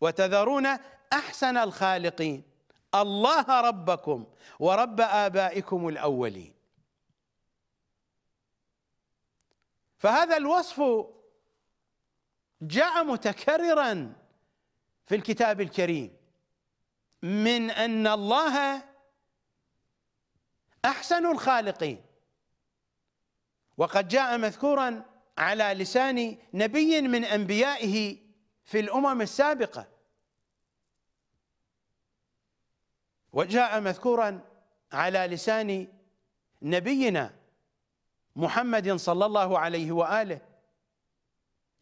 وتذرون أحسن الخالقين. الله ربكم ورب آبائكم الأولين. فهذا الوصف جاء متكررا في الكتاب الكريم من أن الله أحسن الخالقين. وقد جاء مذكورا على لسان نبي من أنبيائه في الأمم السابقة. وجاء مذكورا على لسان نبينا محمد صلى الله عليه وآله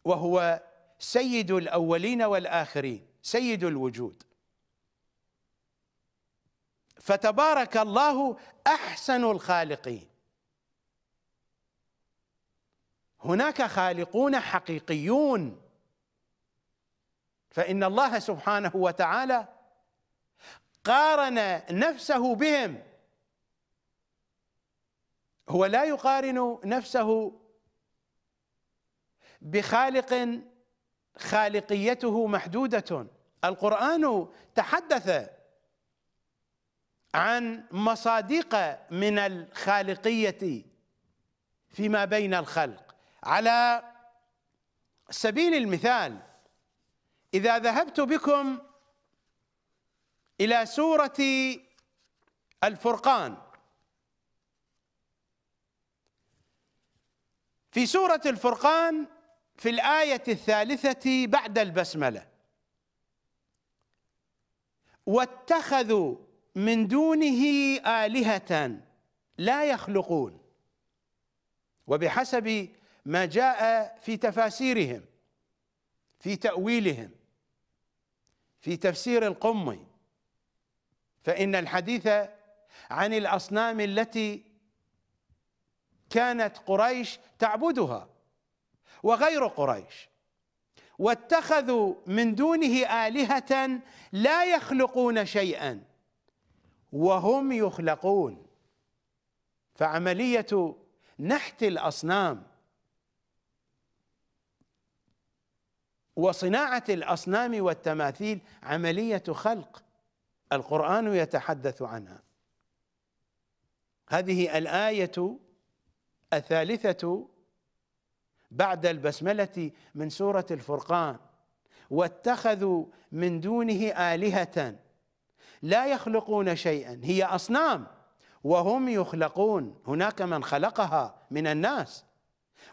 وهو سيد الأولين والآخرين سيد الوجود. فتبارك الله أحسن الخالقين. هناك خالقون حقيقيون. فإن الله سبحانه وتعالى قارن نفسه بهم. هو لا يقارن نفسه بخالق خالقيته محدودة. القرآن تحدث عن مصادق من الخالقية فيما بين الخلق. على سبيل المثال إذا ذهبت بكم إلى سورة الفرقان. في سورة الفرقان في الآية الثالثة بعد البسملة. واتخذوا من دونه آلهة لا يخلقون. وبحسب ما جاء في تفاسيرهم في تأويلهم في تفسير القمي فإن الحديث عن الأصنام التي كانت قريش تعبدها وغير قريش واتخذوا من دونه آلهة لا يخلقون شيئا وهم يخلقون. فعملية نحت الأصنام وصناعة الأصنام والتماثيل عملية خلق. القرآن يتحدث عنها. هذه الآية الثالثة بعد البسملة من سورة الفرقان. واتخذوا من دونه آلهة لا يخلقون شيئا. هي أصنام وهم يخلقون. هناك من خلقها من الناس.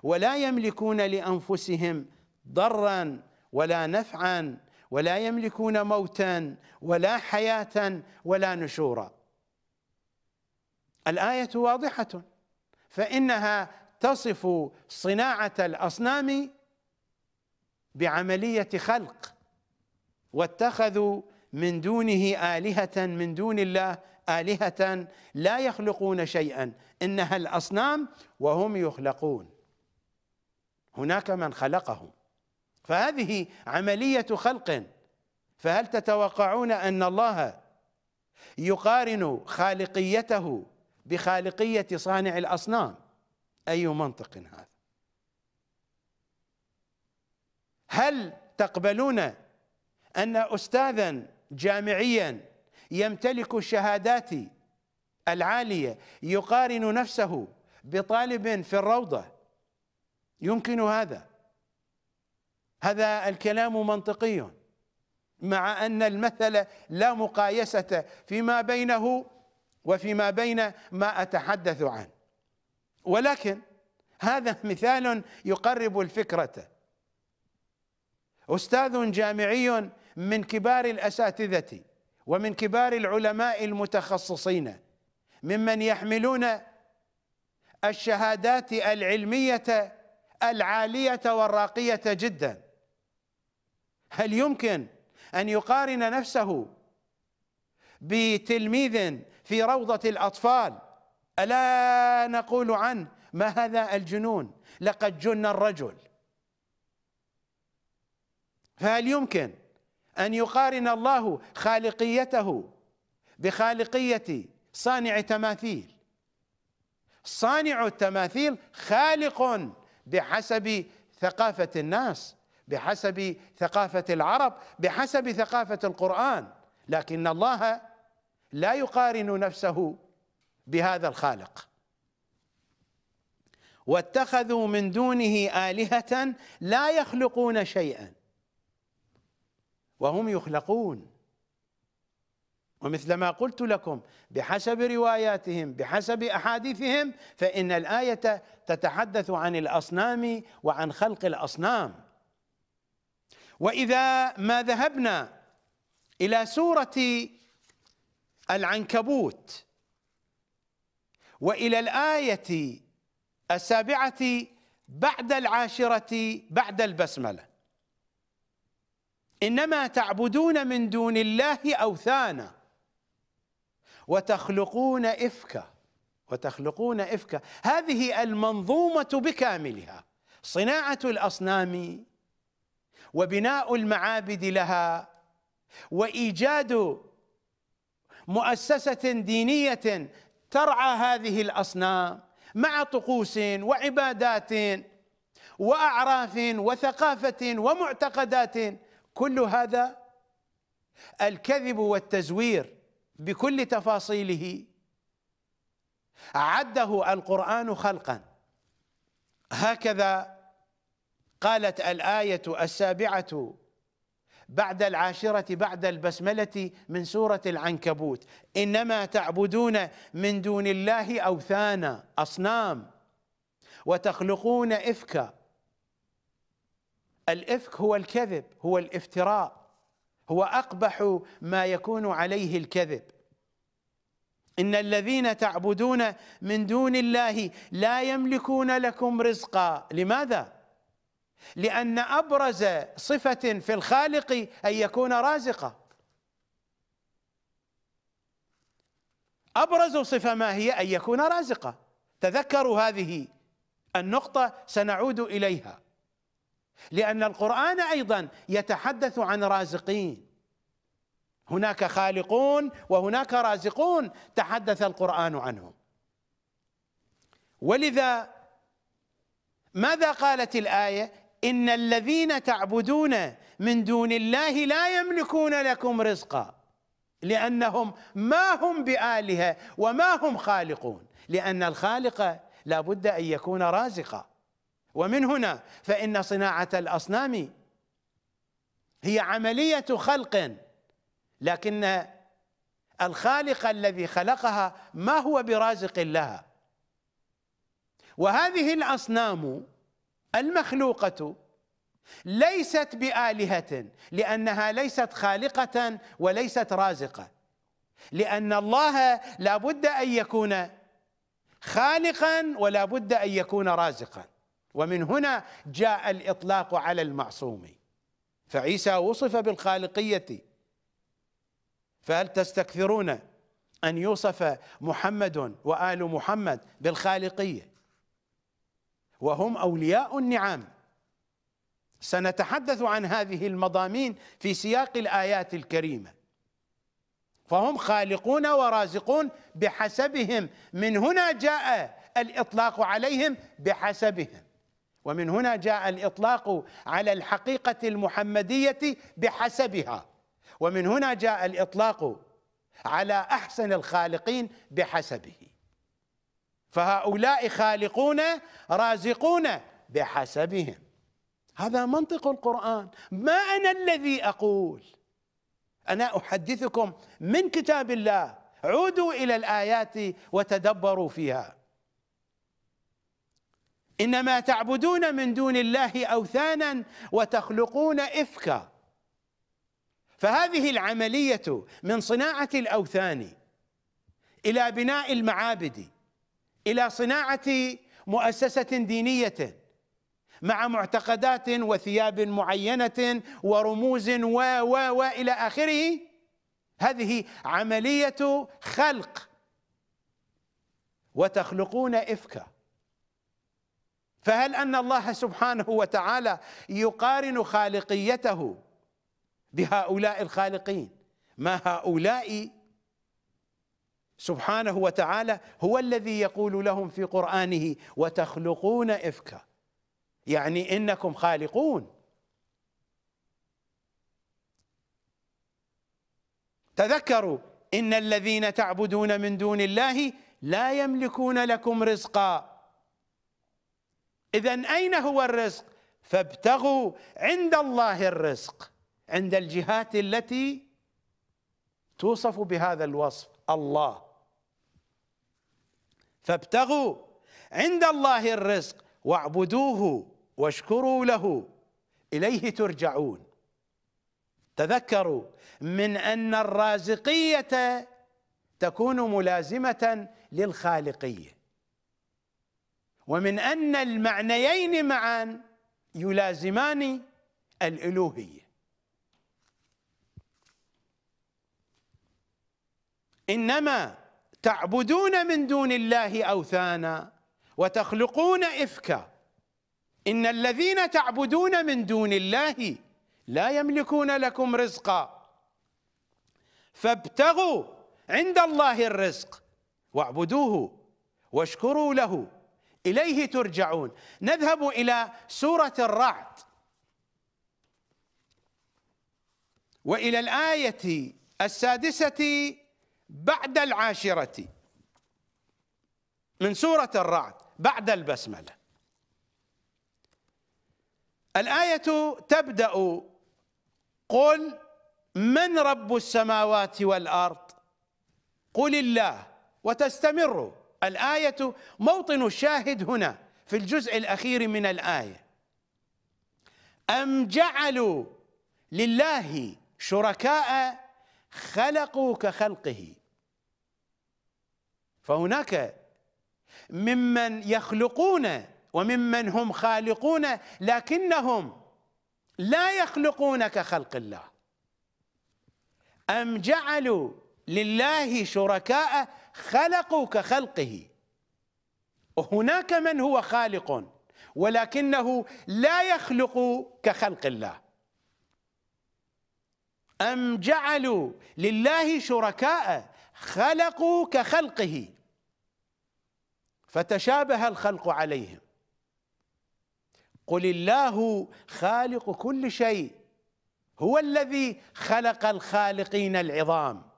ولا يملكون لأنفسهم ضرا ولا نفعا ولا يملكون موتا ولا حياة ولا نشورا. الآية واضحة. فإنها تصف صناعة الأصنام بعملية خلق واتخذوا من دونه آلهة من دون الله آلهة لا يخلقون شيئا. إنها الأصنام وهم يخلقون. هناك من خلقهم. فهذه عملية خلق. فهل تتوقعون أن الله يقارن خالقيته بخالقية صانع الأصنام؟ أي منطق هذا؟ هل تقبلون أن أستاذا جامعيا يمتلك الشهادات العالية يقارن نفسه بطالب في الروضة؟ يمكن هذا. هذا الكلام منطقي. مع أن المثل لا مقايسة فيما بينه وفيما بين ما أتحدث عنه. ولكن هذا مثال يقرب الفكرة. أستاذ جامعي من كبار الأساتذة ومن كبار العلماء المتخصصين ممن يحملون الشهادات العلمية العالية والراقية جدا. هل يمكن أن يقارن نفسه بتلميذ في روضة الأطفال؟ ألا نقول عنه ما هذا الجنون؟ لقد جن الرجل. فهل يمكن أن يقارن الله خالقيته بخالقية صانع تماثيل صانع التماثيل خالق بحسب ثقافة الناس. بحسب ثقافة العرب بحسب ثقافة القرآن. لكن الله لا يقارن نفسه بهذا الخالق. واتخذوا من دونه آلهة لا يخلقون شيئا. وهم يخلقون. ومثل ما قلت لكم بحسب رواياتهم بحسب أحاديثهم فإن الآية تتحدث عن الأصنام وعن خلق الأصنام. وإذا ما ذهبنا إلى سورة العنكبوت وإلى الآية السابعة بعد العاشرة بعد البسملة. إنما تعبدون من دون الله أوثانا وتخلقون إفكا وتخلقون إفكا. هذه المنظومة بكاملها صناعة الأصنام وبناء المعابد لها وإيجاد مؤسسة دينية ترعى هذه الأصنام مع طقوس وعبادات وأعراف وثقافة ومعتقدات. كل هذا الكذب والتزوير بكل تفاصيله. عده القرآن خلقا. هكذا قالت الآية السابعة بعد العاشرة بعد البسملة من سورة العنكبوت. إنما تعبدون من دون الله اوثانا أصنام وتخلقون افكا الإفك هو الكذب هو الافتراء هو أقبح ما يكون عليه الكذب. إن الذين تعبدون من دون الله لا يملكون لكم رزقا. لماذا؟ لأن أبرز صفة في الخالق أن يكون رازقا. أبرز صفة ما هي أن يكون رازقا. تذكروا هذه النقطة سنعود إليها. لأن القرآن أيضا يتحدث عن رازقين. هناك خالقون وهناك رازقون تحدث القرآن عنهم. ولذا ماذا قالت الآية؟ ان الذين تعبدون من دون الله لا يملكون لكم رزقا لانهم ما هم بالهه وما هم خالقون لأن الخالق لا بد ان يكون رازقا ومن هنا فإن صناعة الأصنام هي عملية خلق لكن الخالق الذي خلقها ما هو برازق لها؟ وهذه الأصنام المخلوقة ليست بآلهة لأنها ليست خالقة وليست رازقة. لأن الله لا بد أن يكون خالقا ولا بد أن يكون رازقا. ومن هنا جاء الإطلاق على المعصوم. فعيسى وصف بالخالقية. فهل تستكثرون أن يوصف محمد وآل محمد بالخالقية؟ وهم أولياء النعم. سنتحدث عن هذه المضامين في سياق الآيات الكريمة. فهم خالقون ورازقون بحسبهم. من هنا جاء الإطلاق عليهم بحسبهم. ومن هنا جاء الإطلاق على الحقيقة المحمدية بحسبها. ومن هنا جاء الإطلاق على أحسن الخالقين بحسبه. فهؤلاء خالقون رازقون بحسبهم. هذا منطق القرآن. ما أنا الذي أقول؟ أنا أحدثكم من كتاب الله. عودوا إلى الآيات وتدبروا فيها. إنما تعبدون من دون الله أوثانا وتخلقون إفكا. فهذه العملية من صناعة الأوثان إلى بناء المعابد. إلى صناعة مؤسسة دينية مع معتقدات وثياب معينة ورموز و و والى آخره. هذه عملية خلق. وتخلقون افكا فهل أن الله سبحانه وتعالى يقارن خالقيته بهؤلاء الخالقين؟ ما هؤلاء سبحانه وتعالى هو الذي يقول لهم في قرآنه وتخلقون إفكا. يعني إنكم خالقون. تذكروا إن الذين تعبدون من دون الله لا يملكون لكم رزقا. إذا أين هو الرزق؟ فابتغوا عند الله الرزق عند الجهات التي توصف بهذا الوصف الله. فابتغوا عند الله الرزق واعبدوه واشكروا له. إليه ترجعون. تذكروا من أن الرازقية تكون ملازمة للخالقية. ومن أن المعنيين معا يلازمان الإلوهية. إنما تعبدون من دون الله أوثانا وتخلقون إفكا. إن الذين تعبدون من دون الله لا يملكون لكم رزقا. فابتغوا عند الله الرزق واعبدوه واشكروا له. إليه ترجعون. نذهب إلى سورة الرعد وإلى الآية السادسة بعد العاشرة من سورة الرعد بعد البسملة. الآية تبدأ قل من رب السماوات والأرض؟ قل الله. وتستمر. الآية موطن الشاهد هنا في الجزء الأخير من الآية. أم جعلوا لله شركاء خلقوا كخلقه؟ فهناك ممن يخلقون وممن هم خالقون لكنهم لا يخلقون كخلق الله. أم جعلوا لله شركاء خلقوا كخلقه؟ وهناك من هو خالق ولكنه لا يخلق كخلق الله. أم جعلوا لله شركاء خلقوا كخلقه فتشابه الخلق عليهم. قل الله خالق كل شيء هو الذي خلق الخالقين العظام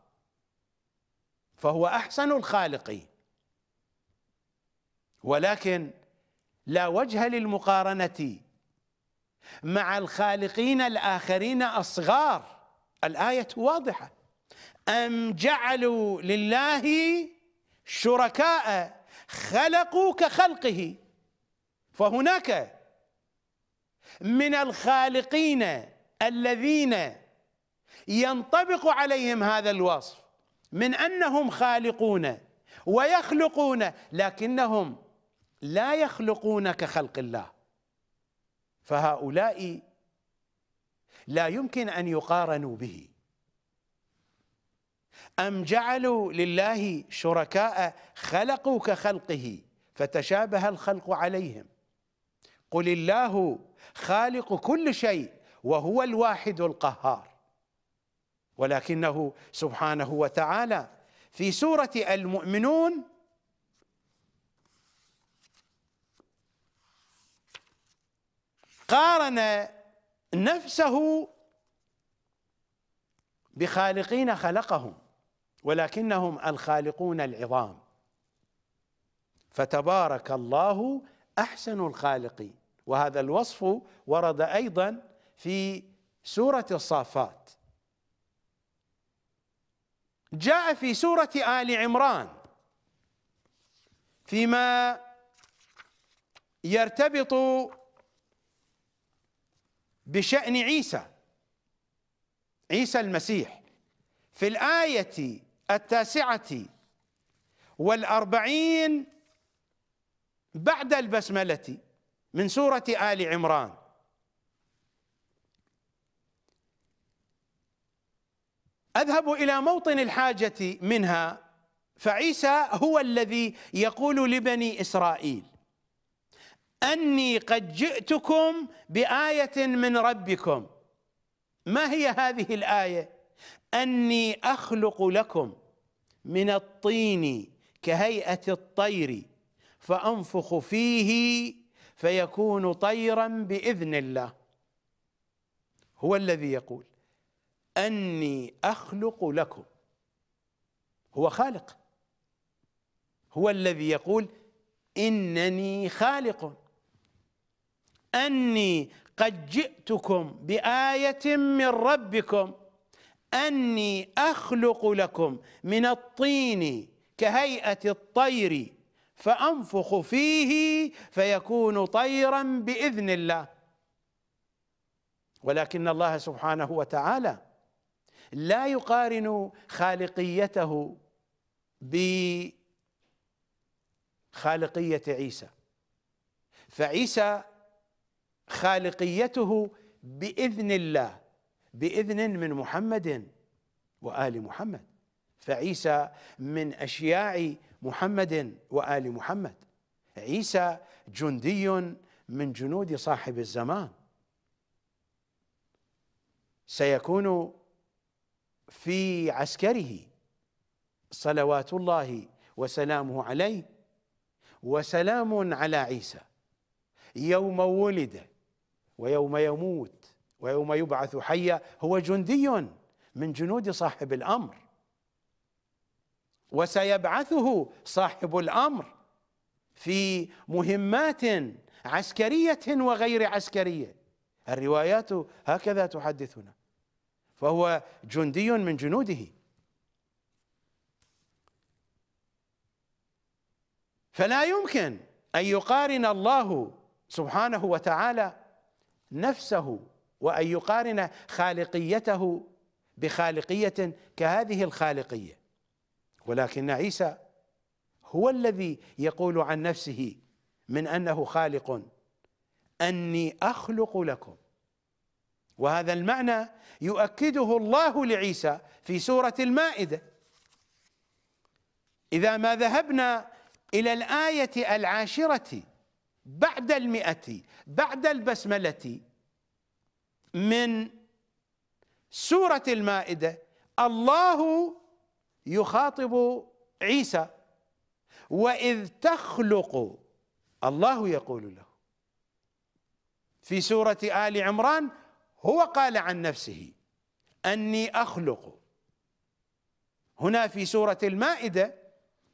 فهو أحسن الخالقين. ولكن لا وجه للمقارنة مع الخالقين الآخرين الصغار الآية واضحة. أم جعلوا لله شركاء خلقوا كخلقه. فهناك من الخالقين الذين ينطبق عليهم هذا الوصف من أنهم خالقون ويخلقون لكنهم لا يخلقون كخلق الله. فهؤلاء لا يمكن أن يقارنوا به. أم جعلوا لله شركاء خلقوا كخلقه فتشابه الخلق عليهم. قل الله خالق كل شيء وهو الواحد القهار. ولكنه سبحانه وتعالى في سورة المؤمنون قارن نفسه بخالقين خلقهم. ولكنهم الخالقون العظام. فتبارك الله أحسن الخالقين. وهذا الوصف ورد أيضا في سورة الصافات. جاء في سورة آل عمران فيما يرتبط بشأن عيسى عيسى المسيح. في الآية التاسعة والأربعين بعد البسملة من سورة آل عمران. أذهب إلى موطن الحاجة منها فعيسى هو الذي يقول لبني إسرائيل أني قد جئتكم بآية من ربكم. ما هي هذه الآية؟ أني أخلق لكم. من الطين كهيئة الطير فأنفخ فيه فيكون طيرا بإذن الله. هو الذي يقول أني أخلق لكم. هو خالق. هو الذي يقول إنني خالق. أني قد جئتكم بآية من ربكم. أني أخلق لكم من الطين كهيئة الطير فأنفخ فيه فيكون طيرا بإذن الله. ولكن الله سبحانه وتعالى لا يقارن خالقيته بخالقية عيسى فعيسى خالقيته بإذن الله. بإذن من محمد وآل محمد. فعيسى من أشياع محمد وآل محمد. عيسى جندي من جنود صاحب الزمان. سيكون في عسكره صلوات الله وسلامه عليه وسلام على عيسى. يوم ولد ويوم يموت ويوم يبعث حيا هو جندي من جنود صاحب الأمر. وسيبعثه صاحب الأمر في مهمات عسكرية وغير عسكرية. الروايات هكذا تحدثنا. فهو جندي من جنوده. فلا يمكن أن يقارن الله سبحانه وتعالى نفسه وأن يقارن خالقيته بخالقية كهذه الخالقية. ولكن عيسى هو الذي يقول عن نفسه من أنه خالق أني أخلق لكم. وهذا المعنى يؤكده الله لعيسى في سورة المائدة. إذا ما ذهبنا إلى الآية العاشرة بعد المئة بعد البسملة من سورة المائدة الله يخاطب عيسى وإذ تخلق الله يقول له. في سورة آل عمران هو قال عن نفسه أني أخلق. هنا في سورة المائدة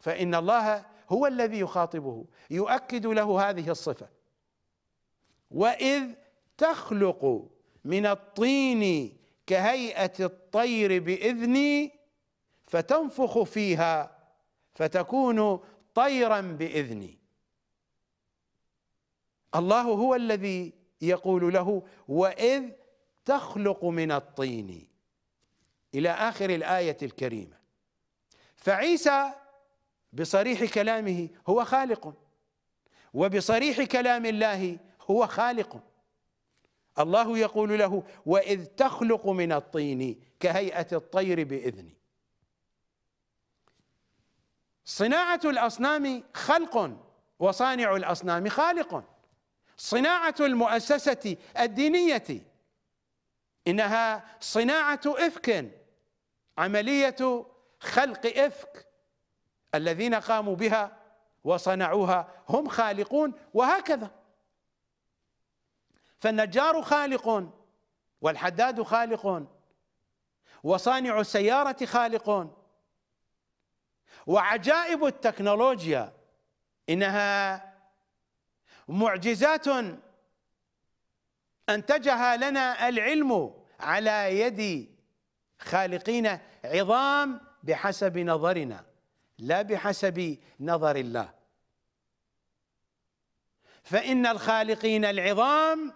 فإن الله هو الذي يخاطبه يؤكد له هذه الصفة. وإذ تخلق من الطين كهيئة الطير بإذني فتنفخ فيها فتكون طيرا بإذني. الله هو الذي يقول له وإذ تخلق من الطين. إلى آخر الآية الكريمة. فعيسى بصريح كلامه هو خالق وبصريح كلام الله هو خالق. الله يقول له وإذ تخلق من الطين كهيئة الطير بإذني. صناعة الأصنام خلق وصانع الأصنام خالق. صناعة المؤسسة الدينية إنها صناعة إفك عملية خلق إفك. الذين قاموا بها وصنعوها هم خالقون وهكذا. فالنجار خالق والحداد خالق وصانع السيارة خالق وعجائب التكنولوجيا إنها معجزات أنتجها لنا العلم على يد خالقين عظام بحسب نظرنا لا بحسب نظر الله. فإن الخالقين العظام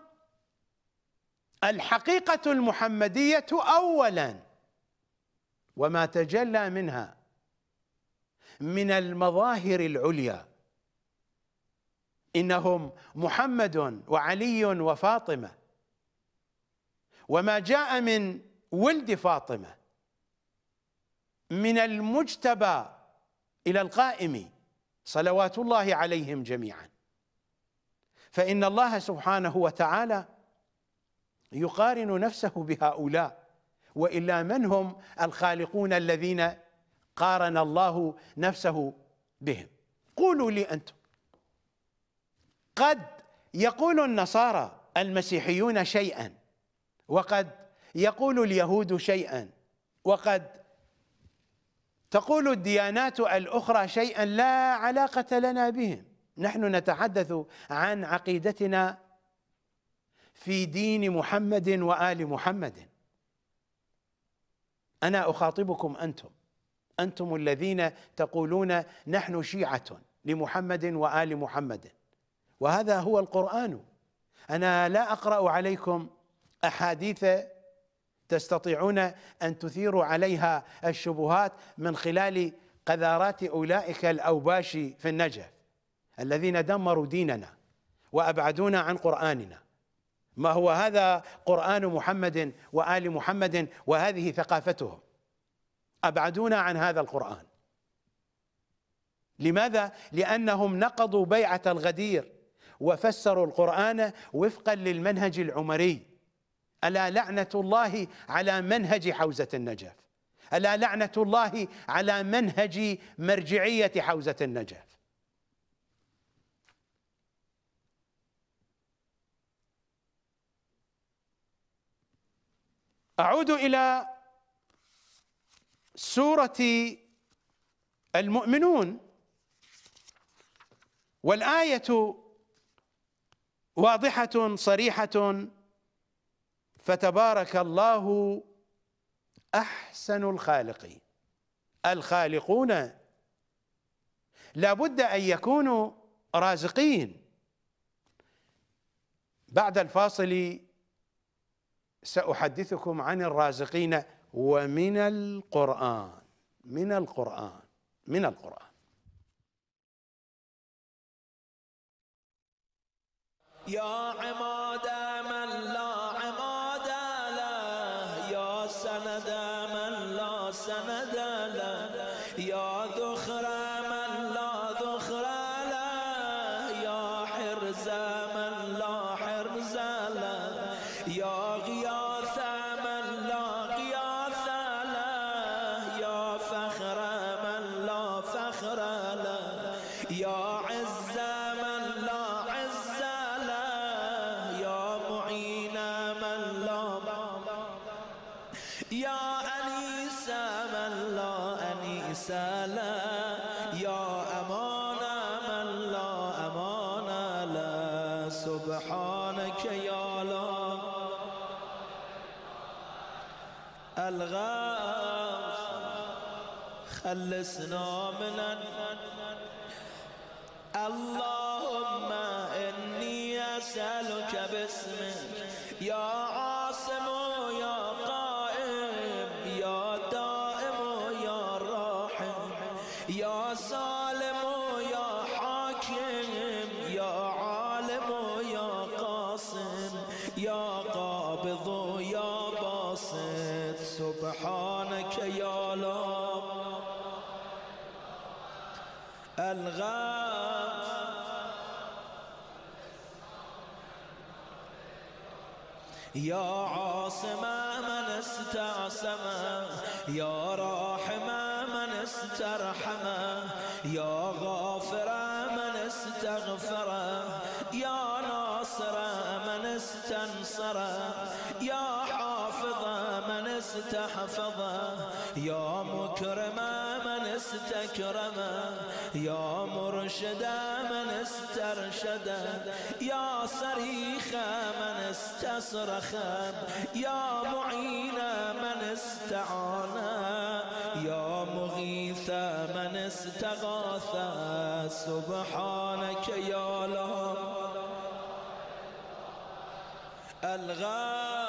الحقيقة المحمدية أولا وما تجلى منها من المظاهر العليا. إنهم محمد وعلي وفاطمة وما جاء من ولد فاطمة من المجتبى إلى القائم صلوات الله عليهم جميعا. فإن الله سبحانه وتعالى يقارن نفسه بهؤلاء وإلا من هم الخالقون الذين قارن الله نفسه بهم؟ قولوا لي أنتم. قد يقول النصارى المسيحيون شيئا وقد يقول اليهود شيئا وقد تقول الديانات الأخرى شيئا لا علاقة لنا بهم. نحن نتحدث عن عقيدتنا في دين محمد وآل محمد. أنا أخاطبكم أنتم. أنتم الذين تقولون نحن شيعة لمحمد وآل محمد. وهذا هو القرآن. أنا لا أقرأ عليكم أحاديث تستطيعون أن تثيروا عليها الشبهات من خلال قذارات أولئك الأوباش في النجف الذين دمروا ديننا وأبعدونا عن قرآننا. ما هو هذا قرآن محمد وآل محمد وهذه ثقافتهم؟ أبعدونا عن هذا القرآن. لماذا؟ لأنهم نقضوا بيعة الغدير وفسروا القرآن وفقا للمنهج العمري. ألا لعنة الله على منهج حوزة النجف؟ ألا لعنة الله على منهج مرجعية حوزة النجف؟ أعود إلى سورة المؤمنون والآية واضحة صريحة فتبارك الله أحسن الخالقين الخالقون لا بد أن يكونوا رازقين. بعد الفاصل سأحدثكم عن الرازقين ومن القرآن من القرآن من القرآن. يا عماد من لا خلصنا الغاث يا عاصم من استعصم يا راحم من استكرم. يا مرشد من استرشد. يا صريخ من استصرخ. يا معين من استعان. يا مغيث من استغاث. سبحانك يا لا الغاث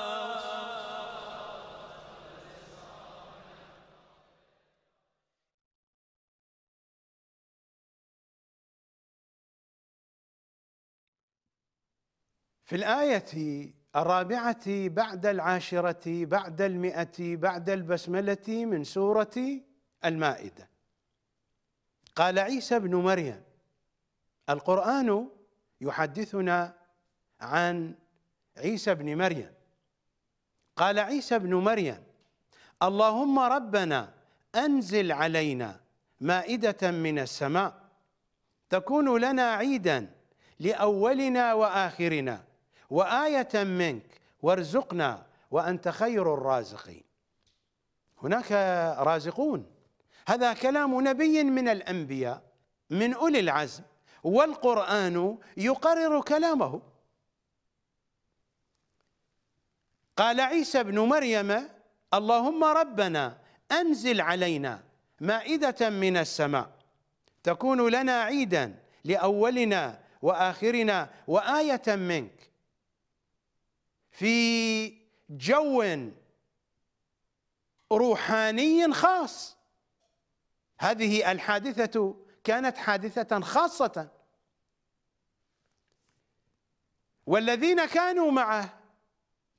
في الآية الرابعة بعد العاشرة بعد المئة بعد البسملة من سورة المائدة. قال عيسى ابن مريم القرآن يحدثنا عن عيسى ابن مريم. قال عيسى ابن مريم اللهم ربنا أنزل علينا مائدة من السماء تكون لنا عيدا لأولنا وآخرنا. وآية منك وارزقنا وأنت خير الرازقين. هناك رازقون. هذا كلام نبي من الأنبياء من أولي العزم والقرآن يقرر كلامه. قال عيسى ابن مريم اللهم ربنا أنزل علينا مائدة من السماء تكون لنا عيدا لأولنا وآخرنا وآية منك في جو روحاني خاص. هذه الحادثة كانت حادثة خاصة. والذين كانوا معه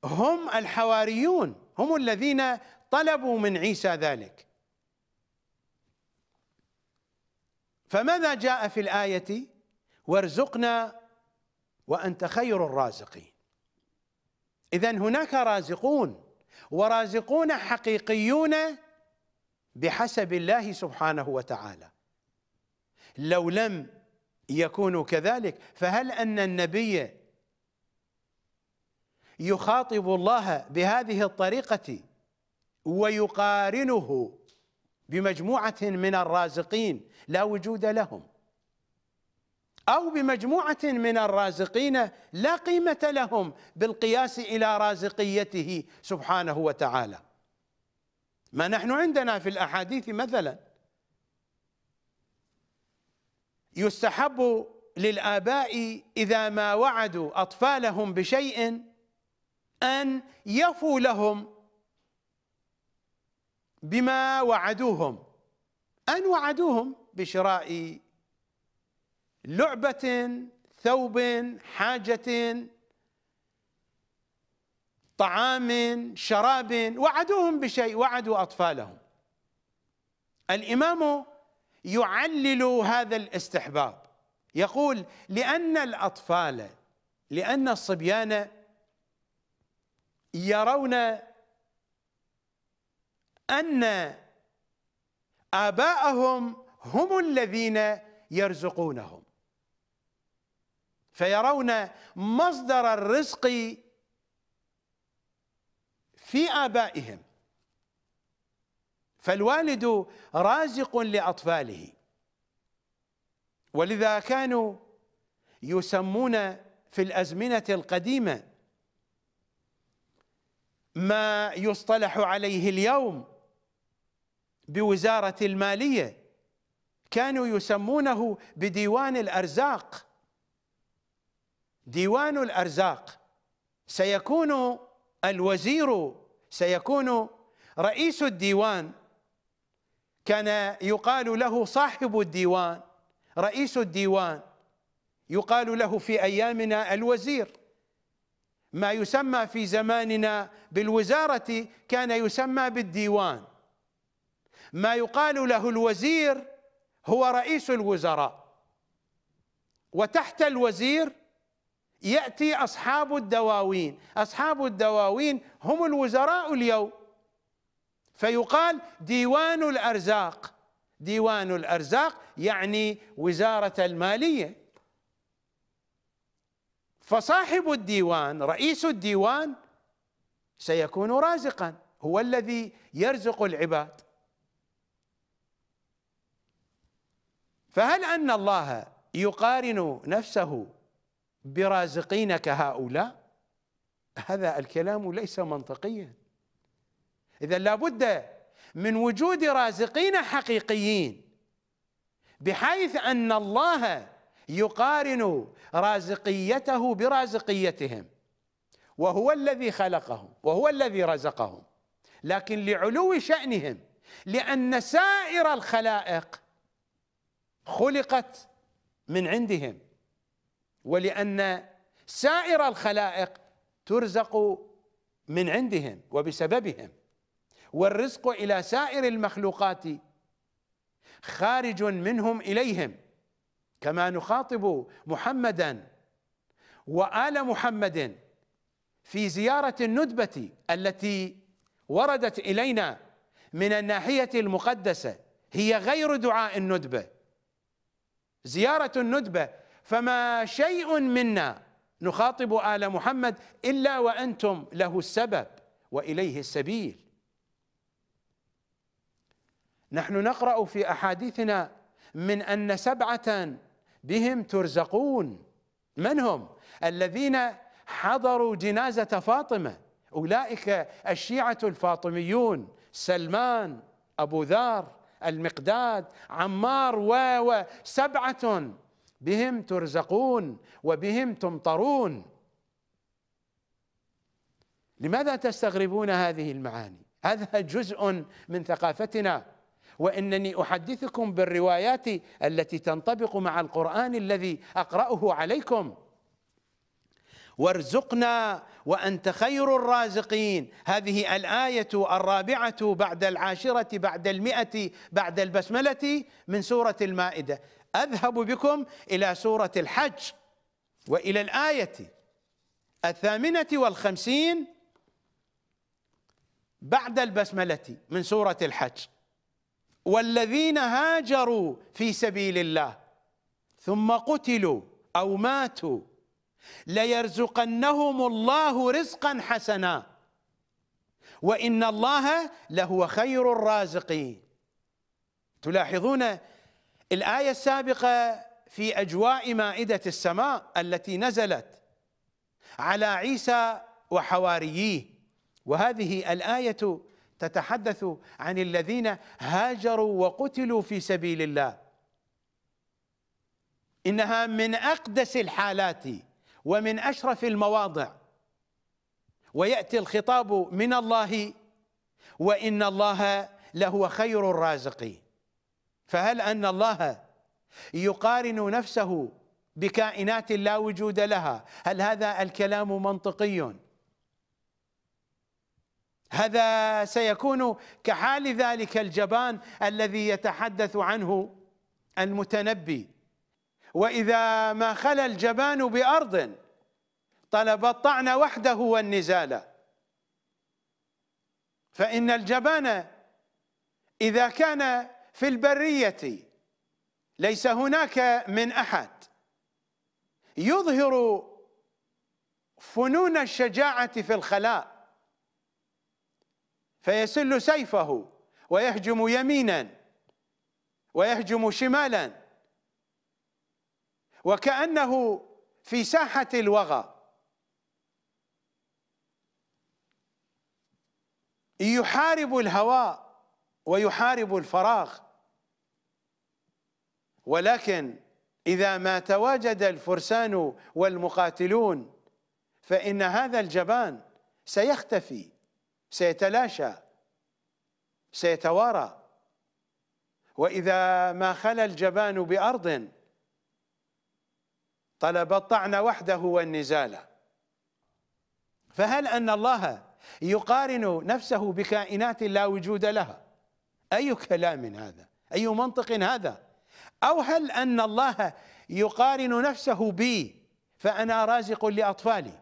هم الحواريون هم الذين طلبوا من عيسى ذلك. فماذا جاء في الآية؟ وارزقنا وأنت خير الرازقين. إذا هناك رازقون ورازقون حقيقيون بحسب الله سبحانه وتعالى. لو لم يكونوا كذلك فهل أن النبي يخاطب الله بهذه الطريقة ويقارنه بمجموعة من الرازقين لا وجود لهم؟ أو بمجموعة من الرازقين لا قيمة لهم بالقياس إلى رازقيته سبحانه وتعالى. ما نحن عندنا في الأحاديث مثلا يستحب للآباء إذا ما وعدوا أطفالهم بشيء أن يفوا لهم بما وعدوهم أن وعدوهم بشراء لعبة ثوب حاجة طعام شراب وعدوهم بشيء وعدوا أطفالهم. الإمام يعلل هذا الاستحباب. يقول لأن الأطفال لأن الصبيان يرون أن آباءهم هم الذين يرزقونهم. فيرون مصدر الرزق في آبائهم. فالوالد رازق لأطفاله. ولذا كانوا يسمون في الأزمنة القديمة ما يصطلح عليه اليوم بوزارة المالية كانوا يسمونه بديوان الأرزاق. ديوان الأرزاق. سيكون الوزير سيكون رئيس الديوان. كان يقال له صاحب الديوان رئيس الديوان. يقال له في أيامنا الوزير. ما يسمى في زماننا بالوزارة كان يسمى بالديوان. ما يقال له الوزير هو رئيس الوزراء. وتحت الوزير يأتي أصحاب الدواوين. أصحاب الدواوين هم الوزراء اليوم. فيقال ديوان الأرزاق. ديوان الأرزاق يعني وزارة المالية. فصاحب الديوان رئيس الديوان سيكون رازقا. هو الذي يرزق العباد. فهل أن الله يقارن نفسه برازقين كهؤلاء هذا الكلام ليس منطقيا. إذا لابد من وجود رازقين حقيقيين بحيث أن الله يقارن رازقيته برازقيتهم وهو الذي خلقهم وهو الذي رزقهم. لكن لعلو شأنهم لأن سائر الخلائق خلقت من عندهم. ولأن سائر الخلائق ترزق من عندهم وبسببهم. والرزق إلى سائر المخلوقات خارج منهم إليهم. كما نخاطب محمدا وآل محمد في زيارة الندبة التي وردت إلينا من الناحية المقدسة هي غير دعاء الندبة. زيارة الندبة فما شيء منا نخاطب آل محمد إلا وأنتم له السبب وإليه السبيل. نحن نقرأ في أحاديثنا من أن سبعة بهم ترزقون. من هم؟ الذين حضروا جنازة فاطمة. أولئك الشيعة الفاطميون. سلمان أبو ذر المقداد عمار و سبعة بهم ترزقون وبهم تمطرون. لماذا تستغربون هذه المعاني؟ هذا جزء من ثقافتنا. وإنني أحدثكم بالروايات التي تنطبق مع القرآن الذي أقرأه عليكم. وارزقنا وأنت خير الرازقين. هذه الآية الرابعة بعد العاشرة بعد المئة بعد البسملة من سورة المائدة. أذهب بكم إلى سورة الحج وإلى الآية الثامنة والخمسين بعد البسملة من سورة الحج. والذين هاجروا في سبيل الله ثم قتلوا أو ماتوا ليرزقنهم الله رزقا حسنا. وإن الله لهو خير الرازقين. تلاحظون الآية السابقة في أجواء مائدة السماء التي نزلت على عيسى وحواريه. وهذه الآية تتحدث عن الذين هاجروا وقتلوا في سبيل الله. إنها من أقدس الحالات ومن أشرف المواضع. ويأتي الخطاب من الله وإن الله لهو خير الرازقين. فهل أن الله يقارن نفسه بكائنات لا وجود لها؟ هل هذا الكلام منطقي؟ هذا سيكون كحال ذلك الجبان الذي يتحدث عنه المتنبي. وإذا ما خلا الجبان بأرض طلب الطعن وحده والنزال. فإن الجبان إذا كان في البرية. ليس هناك من أحد. يظهر فنون الشجاعة في الخلاء. فيسل سيفه ويهجم يمينا ويهجم شمالا. وكأنه في ساحة الوغى. يحارب الهواء ويحارب الفراغ. ولكن إذا ما تواجد الفرسان والمقاتلون فإن هذا الجبان سيختفي سيتلاشى سيتوارى. وإذا ما خلا الجبان بأرض طلب الطعن وحده والنزال. فهل أن الله يقارن نفسه بكائنات لا وجود لها؟ أي كلام هذا؟ أي منطق هذا؟ أو هل أن الله يقارن نفسه بي فأنا رازق لأطفالي؟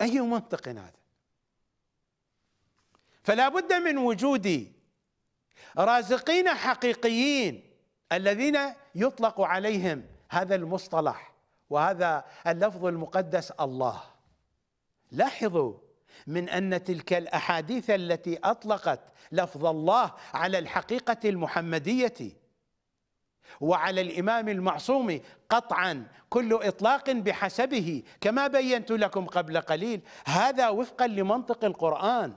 أي منطق هذا؟ فلا بد من وجود رازقين حقيقيين الذين يطلق عليهم هذا المصطلح وهذا اللفظ المقدس الله. لاحظوا من أن تلك الأحاديث التي أطلقت لفظ الله على الحقيقة المحمدية وعلى الإمام المعصوم قطعا كل إطلاق بحسبه كما بينت لكم قبل قليل. هذا وفقا لمنطق القرآن.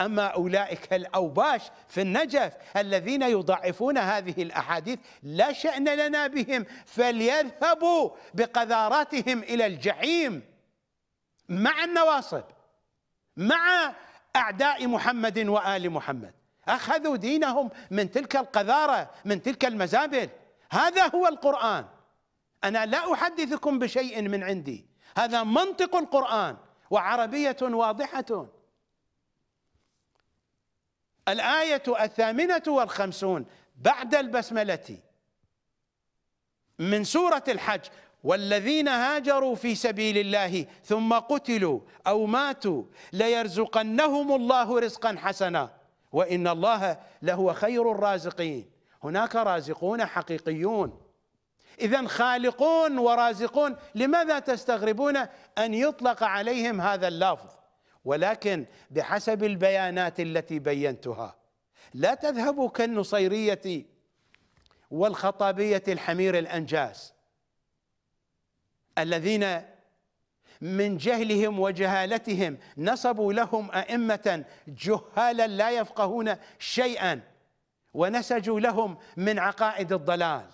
أما أولئك الأوباش في النجف الذين يضعفون هذه الأحاديث لا شأن لنا بهم فليذهبوا بقذاراتهم إلى الجحيم مع النواصب مع أعداء محمد وآل محمد. أخذوا دينهم من تلك القذارة من تلك المزابل هذا هو القرآن. أنا لا أحدثكم بشيء من عندي. هذا منطق القرآن وعربية واضحة. الآية الثامنة والخمسون بعد البسملة من سورة الحج. والذين هاجروا في سبيل الله ثم قتلوا أو ماتوا ليرزقنهم الله رزقا حسنا. وإن الله لهو خير الرازقين. هناك رازقون حقيقيون. إذا خالقون ورازقون لماذا تستغربون أن يطلق عليهم هذا اللفظ؟ ولكن بحسب البيانات التي بينتها لا تذهبوا كالنصيرية والخطابية الحمير الأنجاس الذين من جهلهم وجهالتهم. نصبوا لهم أئمة جهالا لا يفقهون شيئا ونسجوا لهم من عقائد الضلال.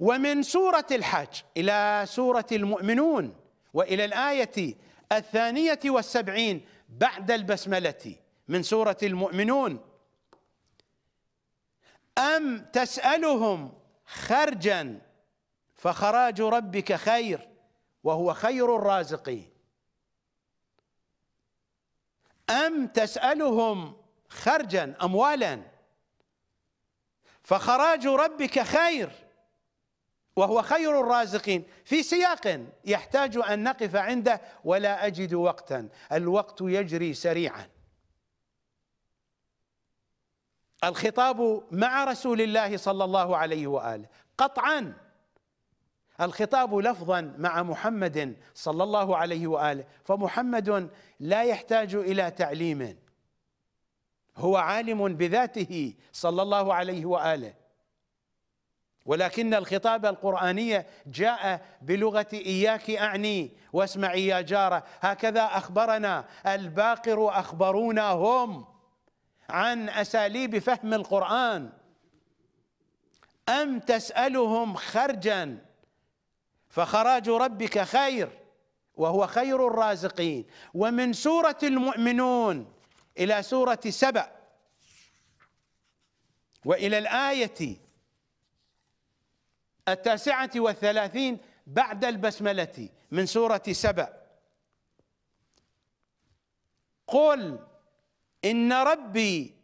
ومن سورة الحج إلى سورة المؤمنون وإلى الآية الثانية والسبعين بعد البسملة من سورة المؤمنون. أم تسألهم خرجا فخراج ربك خير وهو خير الرازقين. أم تسألهم خرجا أموالا فخراج ربك خير وهو خير الرازقين. في سياق يحتاج أن نقف عنده ولا أجد وقتا. الوقت يجري سريعا. الخطاب مع رسول الله صلى الله عليه وآله. قطعا. الخطاب لفظا مع محمد صلى الله عليه وآله فمحمد لا يحتاج إلى تعليم. هو عالم بذاته صلى الله عليه وآله. ولكن الخطاب القرآني جاء بلغة إياك أعني واسمعي يا جارة. هكذا أخبرنا الباقر أخبرونا هم عن أساليب فهم القرآن. أم تسألهم خرجا فخراج ربك خير وهو خير الرازقين. ومن سورة المؤمنون إلى سورة سبأ وإلى الآية التاسعة والثلاثين بعد البسملة من سورة سبأ. قل إن ربي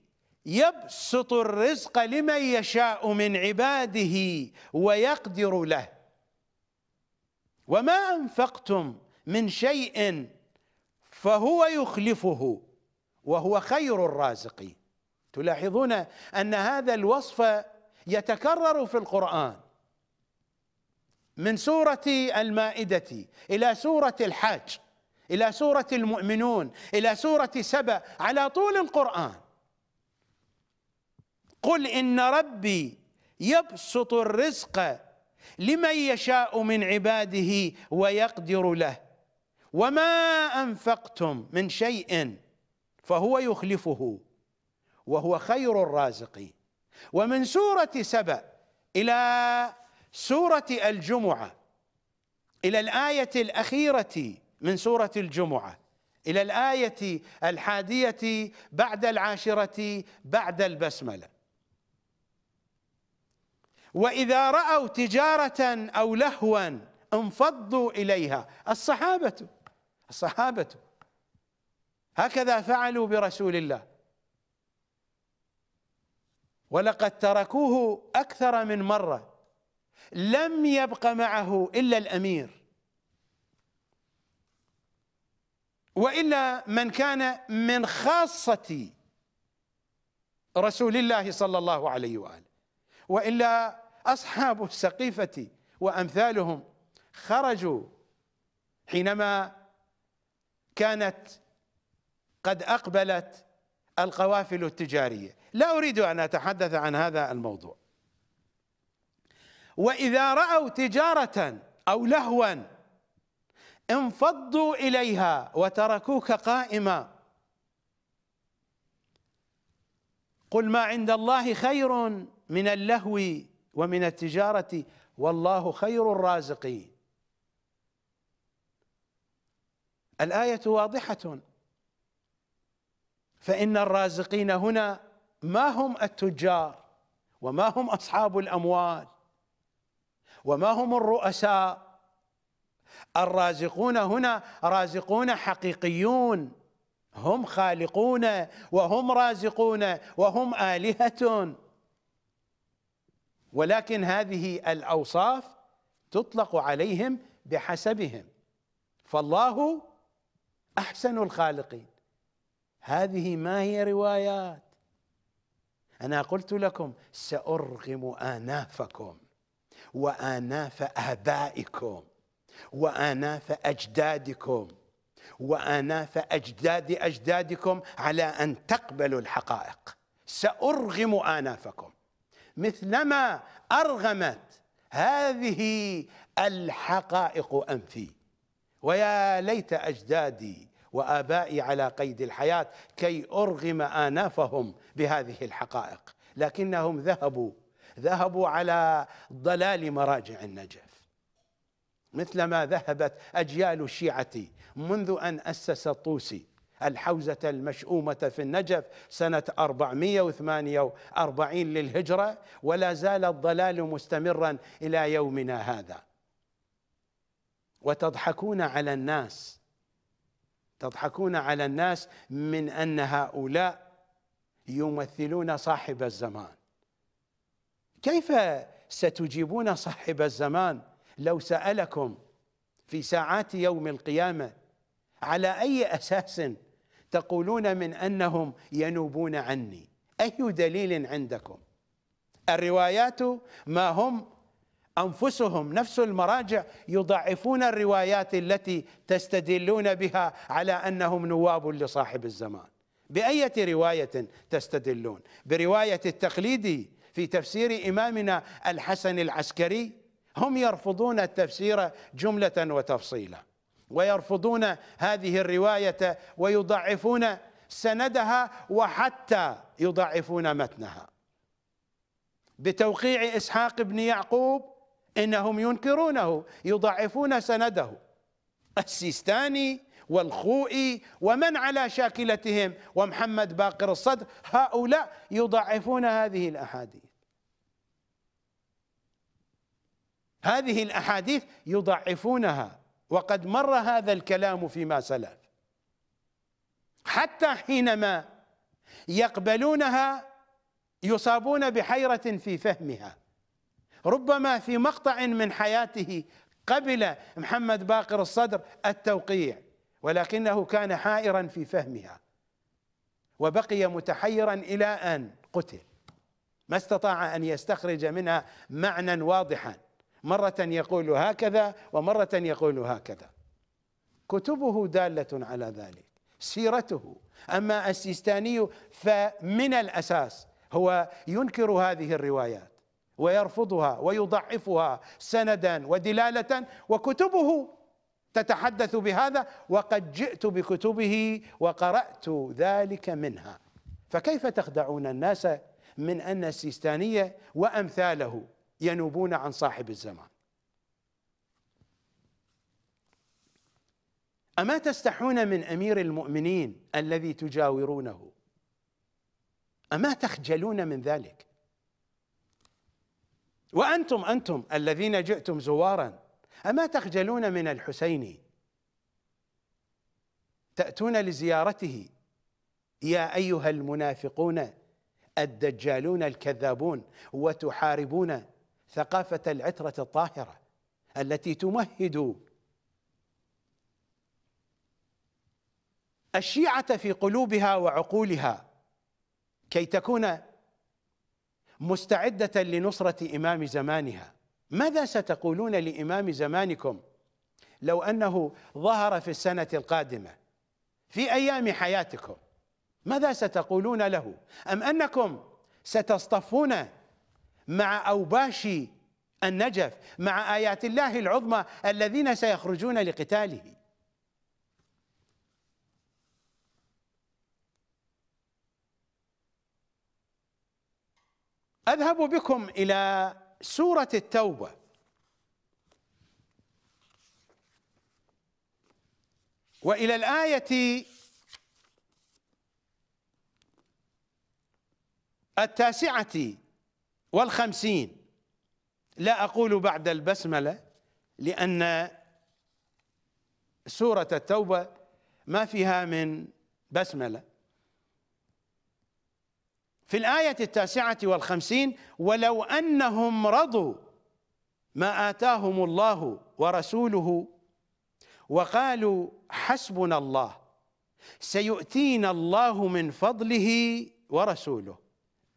يبسط الرزق لمن يشاء من عباده ويقدر له. وما أنفقتم من شيء فهو يخلفه وهو خير الرازقين. تلاحظون أن هذا الوصف يتكرر في القرآن من سورة المائدة إلى سورة الحاج إلى سورة المؤمنون إلى سورة سبأ على طول القرآن. قل إن ربي يبسط الرزق لمن يشاء من عباده ويقدر له. وما أنفقتم من شيء فهو يخلفه وهو خير الرازقين ومن سورة سبأ إلى سورة الجمعة إلى الآية الأخيرة من سورة الجمعة إلى الآية الحادية بعد العاشرة بعد البسملة. وإذا رأوا تجارة أو لهوا انفضوا إليها. الصحابة الصحابة. هكذا فعلوا برسول الله. ولقد تركوه أكثر من مرة. لم يبق معه إلا الأمير. وإلا من كان من خاصة رسول الله صلى الله عليه وآله. وإلا أصحاب السقيفة وأمثالهم خرجوا حينما كانت قد أقبلت القوافل التجارية. لا أريد أن أتحدث عن هذا الموضوع. وإذا رأوا تجارة أو لهوا انفضوا إليها وتركوك قائما قل ما عند الله خير من اللهو ومن التجارة والله خير الرازقين الآية واضحة. فإن الرازقين هنا ما هم التجار وما هم أصحاب الأموال وما هم الرؤساء. الرازقون هنا رازقون حقيقيون. هم خالقون وهم رازقون وهم آلهة. ولكن هذه الأوصاف تطلق عليهم بحسبهم. فالله أحسن الخالقين. هذه ما هي روايات؟ أنا قلت لكم سأرغم آنافكم وآناف آبائكم وآناف أجدادكم وآناف أجداد أجدادكم على أن تقبلوا الحقائق. سأرغم آنافكم. مثلما أرغمت هذه الحقائق أنفي. ويا ليت أجدادي وآبائي على قيد الحياة كي أرغم آنافهم بهذه الحقائق. لكنهم ذهبوا ذهبوا على ضلال مراجع النجف. مثلما ذهبت أجيال الشيعة منذ أن أسس الطوسي الحوزة المشؤومة في النجف سنة 448 للهجرة ولا زال الضلال مستمرا إلى يومنا هذا. وتضحكون على الناس تضحكون على الناس من أن هؤلاء يمثلون صاحب الزمان. كيف ستجيبون صاحب الزمان لو سألكم في ساعات يوم القيامة على أي أساس تقولون من أنهم ينوبون عني؟ أي دليل عندكم؟ الروايات ما هم أنفسهم نفس المراجع يضعفون الروايات التي تستدلون بها على أنهم نواب لصاحب الزمان. بأية رواية تستدلون؟ برواية التقليدي في تفسير إمامنا الحسن العسكري؟ هم يرفضون التفسير جملة وتفصيلا. ويرفضون هذه الرواية ويضعفون سندها وحتى يضعفون متنها. بتوقيع إسحاق بن يعقوب إنهم ينكرونه يضعفون سنده. السيستاني والخوئي ومن على شاكلتهم؟ ومحمد باقر الصدر. هؤلاء يضعفون هذه الأحاديث. هذه الأحاديث يضعفونها. وقد مر هذا الكلام فيما سلف. حتى حينما يقبلونها يصابون بحيرة في فهمها. ربما في مقطع من حياته قبل محمد باقر الصدر التوقيع ولكنه كان حائرا في فهمها. وبقي متحيرا إلى أن قتل. ما استطاع أن يستخرج منها معنى واضحا. مرة يقول هكذا ومرة يقول هكذا. كتبه دالة على ذلك سيرته. أما السيستاني فمن الأساس هو ينكر هذه الروايات ويرفضها ويضعفها سندا ودلالة وكتبه تتحدث بهذا وقد جئت بكتبه وقرأت ذلك منها. فكيف تخدعون الناس من أن السيستانيه وأمثاله ينوبون عن صاحب الزمان. أما تستحون من أمير المؤمنين الذي تجاورونه؟ أما تخجلون من ذلك؟ وأنتم أنتم الذين جئتم زوارا أما تخجلون من الحسين؟ تأتون لزيارته؟ يا أيها المنافقون الدجالون الكذابون وتحاربون ثقافة العترة الطاهرة التي تمهد الشيعة في قلوبها وعقولها كي تكون مستعدة لنصرة إمام زمانها. ماذا ستقولون لإمام زمانكم لو أنه ظهر في السنة القادمة في أيام حياتكم؟ ماذا ستقولون له؟ أم أنكم ستصطفون مع أوباش النجف مع آيات الله العظمى الذين سيخرجون لقتاله. أذهب بكم إلى سورة التوبة. وإلى الآية التاسعة. والخمسين. لا أقول بعد البسملة لأن سورة التوبة ما فيها من بسملة. في الآية التاسعة والخمسين ولو أنهم رضوا ما آتاهم الله ورسوله وقالوا حسبنا الله سيؤتينا الله من فضله ورسوله.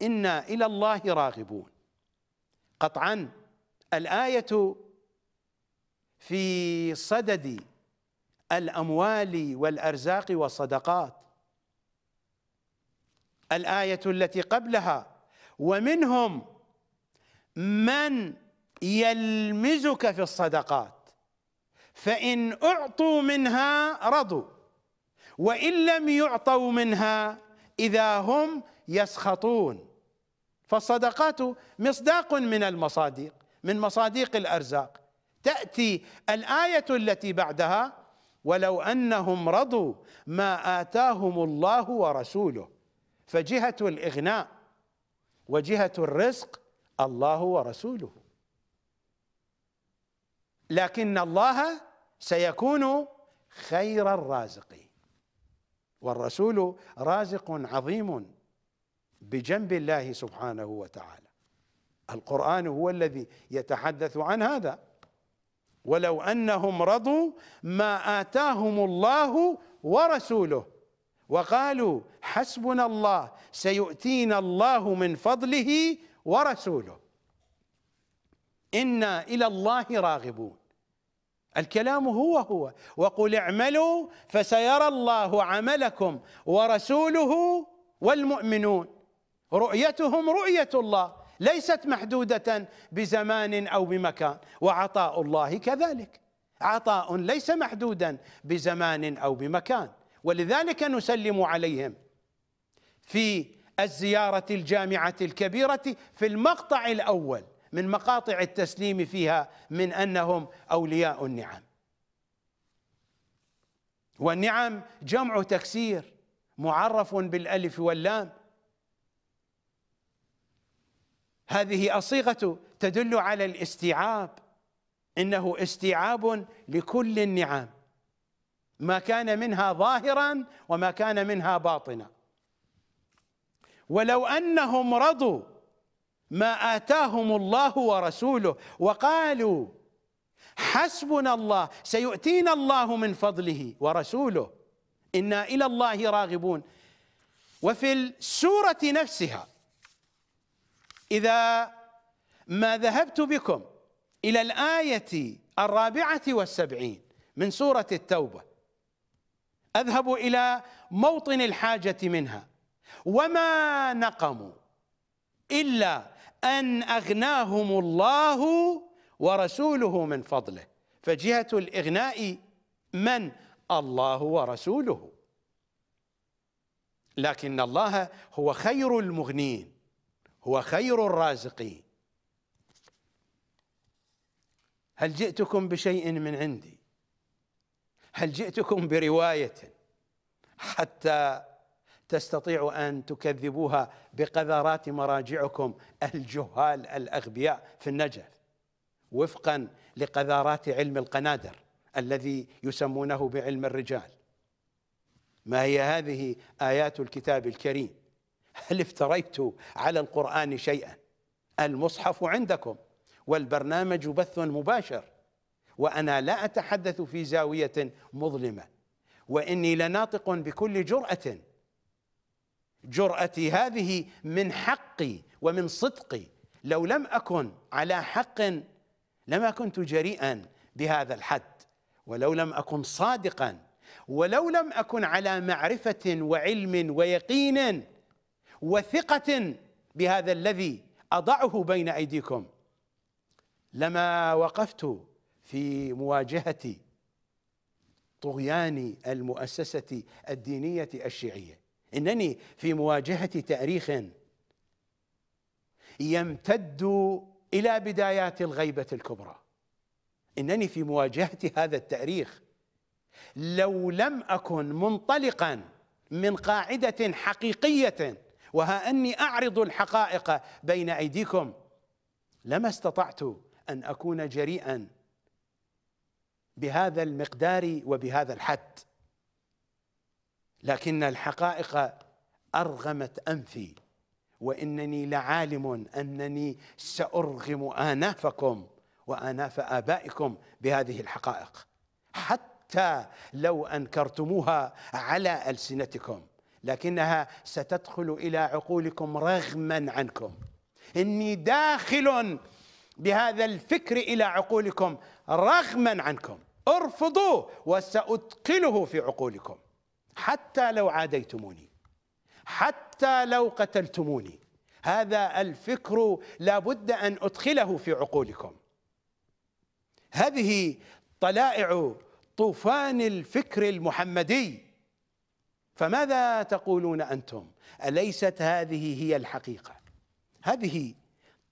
إنا إلى الله راغبون. قطعا الآية في صدد الأموال والأرزاق والصدقات. الآية التي قبلها ومنهم من يلمزك في الصدقات فإن أعطوا منها رضوا وإن لم يعطوا منها إذا هم يسخطون. فالصدقات مصداق من المصادق من مصادق الأرزاق. تأتي الآية التي بعدها ولو أنهم رضوا ما آتاهم الله ورسوله فجهة الإغناء وجهة الرزق الله ورسوله. لكن الله سيكون خير الرازقين. والرسول رازق عظيم. بجنب الله سبحانه وتعالى. القرآن هو الذي يتحدث عن هذا. ولو أنهم رضوا ما آتاهم الله ورسوله وقالوا حسبنا الله سيؤتينا الله من فضله ورسوله. إنا إلى الله راغبون. الكلام هو هو. وقل اعملوا فسيرى الله عملكم ورسوله والمؤمنون. رؤيتهم رؤية الله ليست محدودة بزمان أو بمكان. وعطاء الله كذلك. عطاء ليس محدودا بزمان أو بمكان. ولذلك نسلم عليهم في الزيارة الجامعة الكبيرة في المقطع الأول من مقاطع التسليم فيها من أنهم أولياء النعم. والنعم جمع تكسير معرف بالألف واللام. هذه الصيغه تدل على الاستيعاب. إنه استيعاب لكل النعم. ما كان منها ظاهرا وما كان منها باطنا. ولو أنهم رضوا ما آتاهم الله ورسوله وقالوا حسبنا الله سيؤتينا الله من فضله ورسوله. إنا إلى الله راغبون. وفي السورة نفسها إذا ما ذهبت بكم إلى الآية الرابعة والسبعين من سورة التوبة أذهب إلى موطن الحاجة منها. وما نقموا إلا أن أغناهم الله ورسوله من فضله. فجهة الإغناء من؟ الله ورسوله. لكن الله هو خير المغنين. هو خير الرازقين هل جئتكم بشيء من عندي؟ هل جئتكم برواية؟ حتى تستطيع أن تكذبوها بقذرات مراجعكم الجهال الأغبياء في النجف وفقا لقذارات علم القنادر الذي يسمونه بعلم الرجال. ما هي هذه آيات الكتاب الكريم؟ هل افتريت على القرآن شيئا؟ المصحف عندكم والبرنامج بث مباشر وأنا لا أتحدث في زاوية مظلمة وإني لناطق بكل جرأة. جرأتي هذه من حقي ومن صدقي. لو لم أكن على حق لما كنت جريئا بهذا الحد. ولو لم أكن صادقا ولو لم أكن على معرفة وعلم ويقين وثقة بهذا الذي أضعه بين أيديكم. لما وقفت في مواجهة طغيان المؤسسة الدينية الشيعية إنني في مواجهة تاريخ يمتد إلى بدايات الغيبة الكبرى. إنني في مواجهة هذا التاريخ لو لم أكن منطلقا من قاعدة حقيقية وها أني أعرض الحقائق بين أيديكم. لما استطعت أن أكون جريئا بهذا المقدار وبهذا الحد. لكن الحقائق أرغمت أنفي وإنني لعالم أنني سأرغم آنافكم وآناف آبائكم بهذه الحقائق حتى لو أنكرتموها على ألسنتكم. لكنها ستدخل إلى عقولكم رغما عنكم. إني داخل بهذا الفكر إلى عقولكم رغما عنكم. ارفضوه وسأدخله في عقولكم. حتى لو عاديتموني. حتى لو قتلتموني. هذا الفكر لابد أن أدخله في عقولكم. هذه طلائع طوفان الفكر المحمدي. فماذا تقولون أنتم؟ أليست هذه هي الحقيقة؟ هذه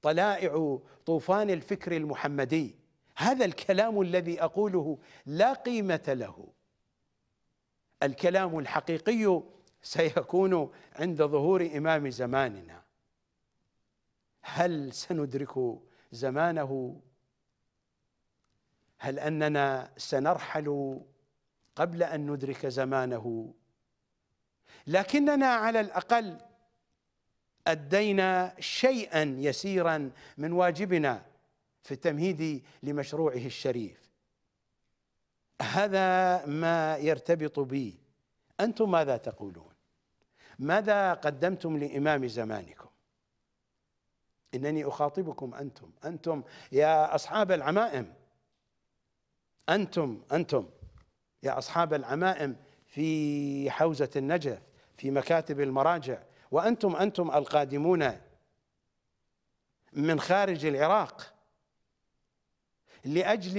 طلائع طوفان الفكر المحمدي هذا الكلام الذي أقوله لا قيمة له. الكلام الحقيقي سيكون عند ظهور إمام زماننا. هل سندرك زمانه؟ هل أننا سنرحل قبل أن ندرك زمانه؟ لكننا على الأقل أدينا شيئا يسيرا من واجبنا في التمهيد لمشروعه الشريف. هذا ما يرتبط بي. أنتم ماذا تقولون؟ ماذا قدمتم لإمام زمانكم؟ إنني أخاطبكم أنتم. أنتم يا أصحاب العمائم. أنتم أنتم يا أصحاب العمائم. في حوزة النجف في مكاتب المراجع. وأنتم أنتم القادمون من خارج العراق. لأجل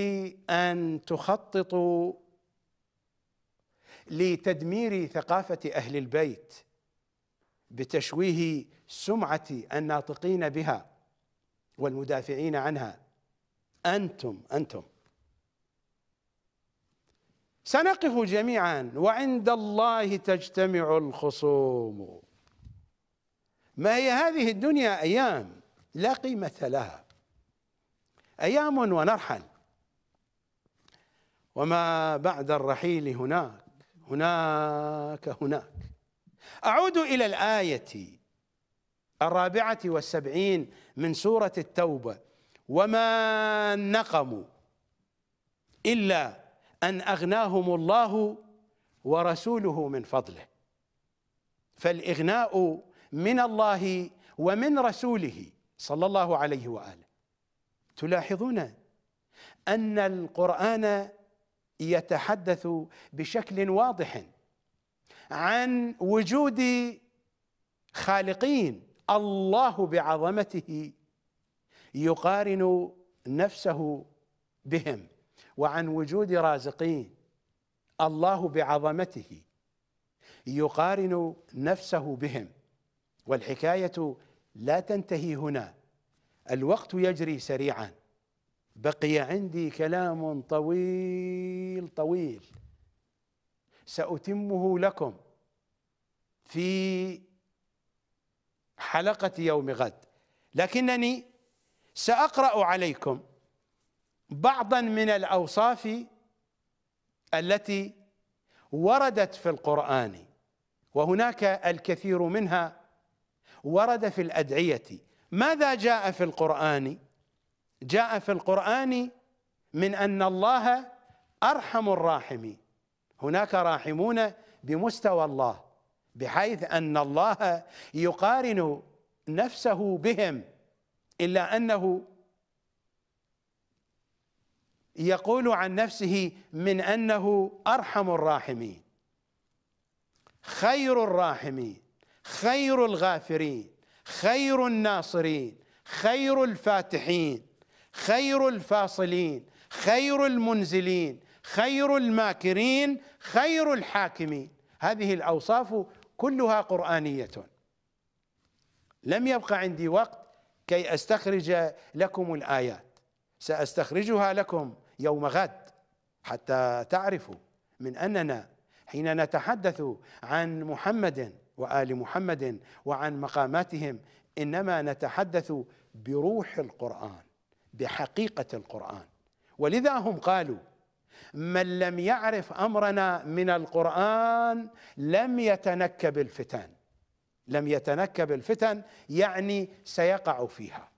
أن تخططوا لتدمير ثقافة أهل البيت بتشويه سمعة الناطقين بها والمدافعين عنها. أنتم أنتم. سنقف جميعا. وعند الله تجتمع الخصوم. ما هي هذه الدنيا؟ أيام لا قيمة لها. أيام ونرحل. وما بعد الرحيل هناك. هناك هناك. أعود إلى الآية الرابعة والسبعين من سورة التوبة. وما نقموا إلا أن أغناهم الله ورسوله من فضله. فالإغناء من الله ومن رسوله صلى الله عليه وآله. تلاحظون أن القرآن يتحدث بشكل واضح عن وجود خالقين الله بعظمته يقارن نفسه بهم. وعن وجود رازقين. الله بعظمته يقارن نفسه بهم. والحكاية لا تنتهي هنا. الوقت يجري سريعا. بقي عندي كلام طويل طويل. سأتمه لكم في حلقة يوم غد. لكنني سأقرأ عليكم. بعضا من الأوصاف التي وردت في القرآن وهناك الكثير منها ورد في الأدعية. ماذا جاء في القرآن؟ جاء في القرآن من أن الله أرحم الراحمين. هناك راحمون بمستوى الله بحيث أن الله يقارن نفسه بهم إلا أنه يقول عن نفسه من أنه أرحم الراحمين خير الراحمين خير الغافرين خير الناصرين خير الفاتحين خير الفاصلين خير المنزلين خير الماكرين خير الحاكمين. هذه الأوصاف كلها قرآنية. لم يبقى عندي وقت كي أستخرج لكم الآيات. سأستخرجها لكم يوم غد حتى تعرفوا من أننا حين نتحدث عن محمد وآل محمد وعن مقاماتهم إنما نتحدث بروح القرآن بحقيقة القرآن. ولذا هم قالوا من لم يعرف أمرنا من القرآن لم يتنكب الفتن. لم يتنكب الفتن يعني سيقع فيها.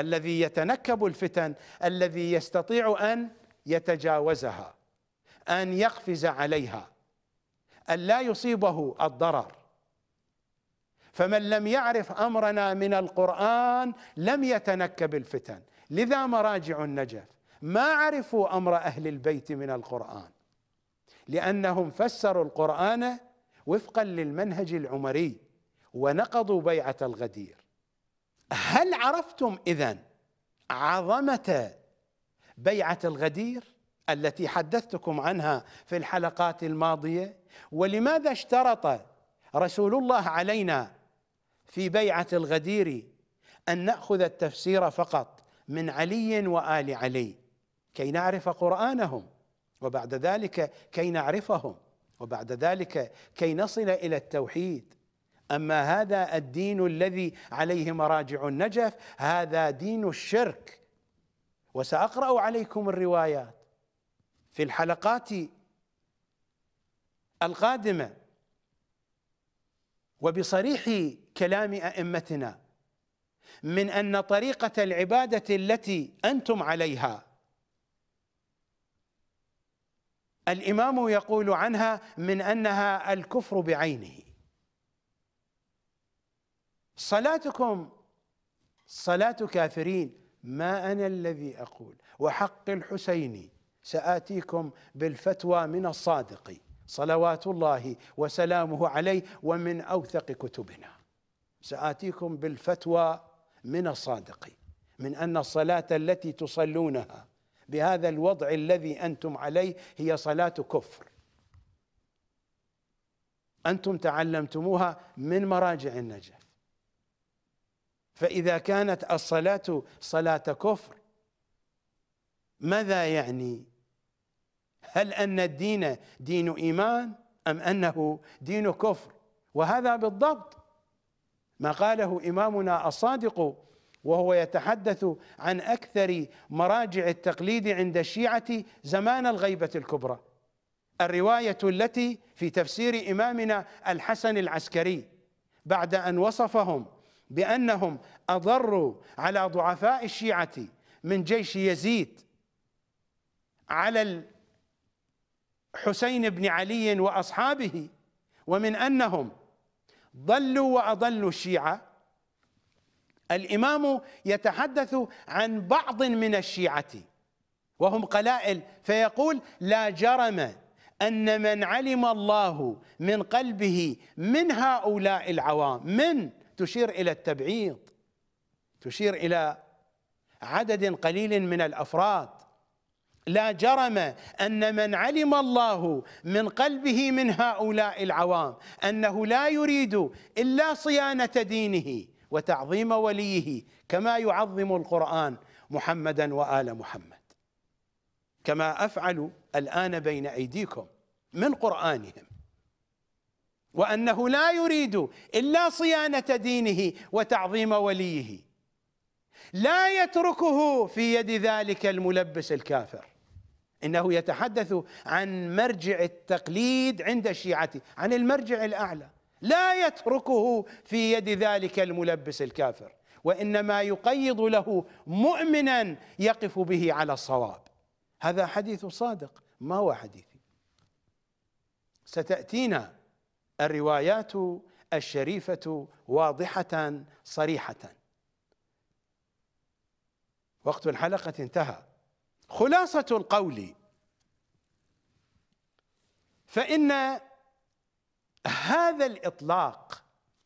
الذي يتنكب الفتن الذي يستطيع أن يتجاوزها أن يقفز عليها أن لا يصيبه الضرر. فمن لم يعرف أمرنا من القرآن لم يتنكب الفتن. لذا مراجع النجف؟ ما عرفوا أمر أهل البيت من القرآن؟ لأنهم فسروا القرآن وفقا للمنهج العمري ونقضوا بيعة الغدير. هل عرفتم إذن عظمة بيعة الغدير التي حدثتكم عنها في الحلقات الماضية؟ ولماذا اشترط رسول الله علينا في بيعة الغدير أن نأخذ التفسير فقط من علي وآل علي؟ كي نعرف قرآنهم وبعد ذلك كي نعرفهم وبعد ذلك كي نصل إلى التوحيد. أما هذا الدين الذي عليه مراجع النجف هذا دين الشرك. وسأقرأ عليكم الروايات في الحلقات القادمة وبصريح كلام أئمتنا من أن طريقة العبادة التي أنتم عليها الإمام يقول عنها من أنها الكفر بعينه. صلاتكم صلاة كافرين ما أنا الذي أقول. وحق الحسين سآتيكم بالفتوى من الصادق. صلوات الله وسلامه عليه ومن أوثق كتبنا. سآتيكم بالفتوى من الصادق من أن الصلاة التي تصلونها بهذا الوضع الذي أنتم عليه هي صلاة كفر. أنتم تعلمتموها من مراجع النجف فإذا كانت الصلاة صلاة كفر ماذا يعني؟ هل أن الدين دين إيمان أم أنه دين كفر؟ وهذا بالضبط. ما قاله إمامنا الصادق وهو يتحدث عن أكثر مراجع التقليد عند الشيعة زمان الغيبة الكبرى. الرواية التي في تفسير إمامنا الحسن العسكري بعد أن وصفهم بأنهم أضروا على ضعفاء الشيعة من جيش يزيد على الحسين بن علي وأصحابه ومن أنهم ضلوا وأضلوا الشيعة. الإمام يتحدث عن بعض من الشيعة وهم قلائل فيقول لا جرم أن من علم الله من قلبه من هؤلاء العوام من تشير إلى التبعيض تشير إلى عدد قليل من الأفراد. لا جرم أن من علم الله من قلبه من هؤلاء العوام أنه لا يريد إلا صيانة دينه وتعظيم وليه كما يعظم القرآن محمدا وآل محمد. كما أفعل الآن بين أيديكم من قرآنهم. وأنه لا يريد إلا صيانة دينه وتعظيم وليه. لا يتركه في يد ذلك الملبس الكافر. إنه يتحدث عن مرجع التقليد عند الشيعه عن المرجع الأعلى. لا يتركه في يد ذلك الملبس الكافر. وإنما يقيض له مؤمنا يقف به على الصواب. هذا حديث صادق ما هو حديثي. ستأتينا الروايات الشريفة واضحة صريحة. وقت الحلقة انتهى. خلاصة القول فإن هذا الإطلاق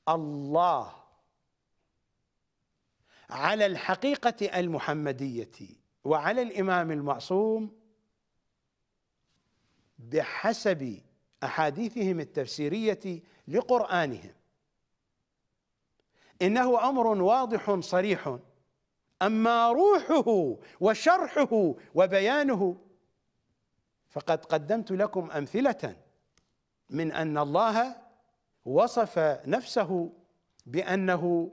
الله على الحقيقة المحمدية وعلى الإمام المعصوم بحسب أحاديثهم التفسيرية لقرآنهم. إنه أمر واضح صريح أما روحه وشرحه وبيانه فقد قدمت لكم أمثلة من أن الله وصف نفسه بأنه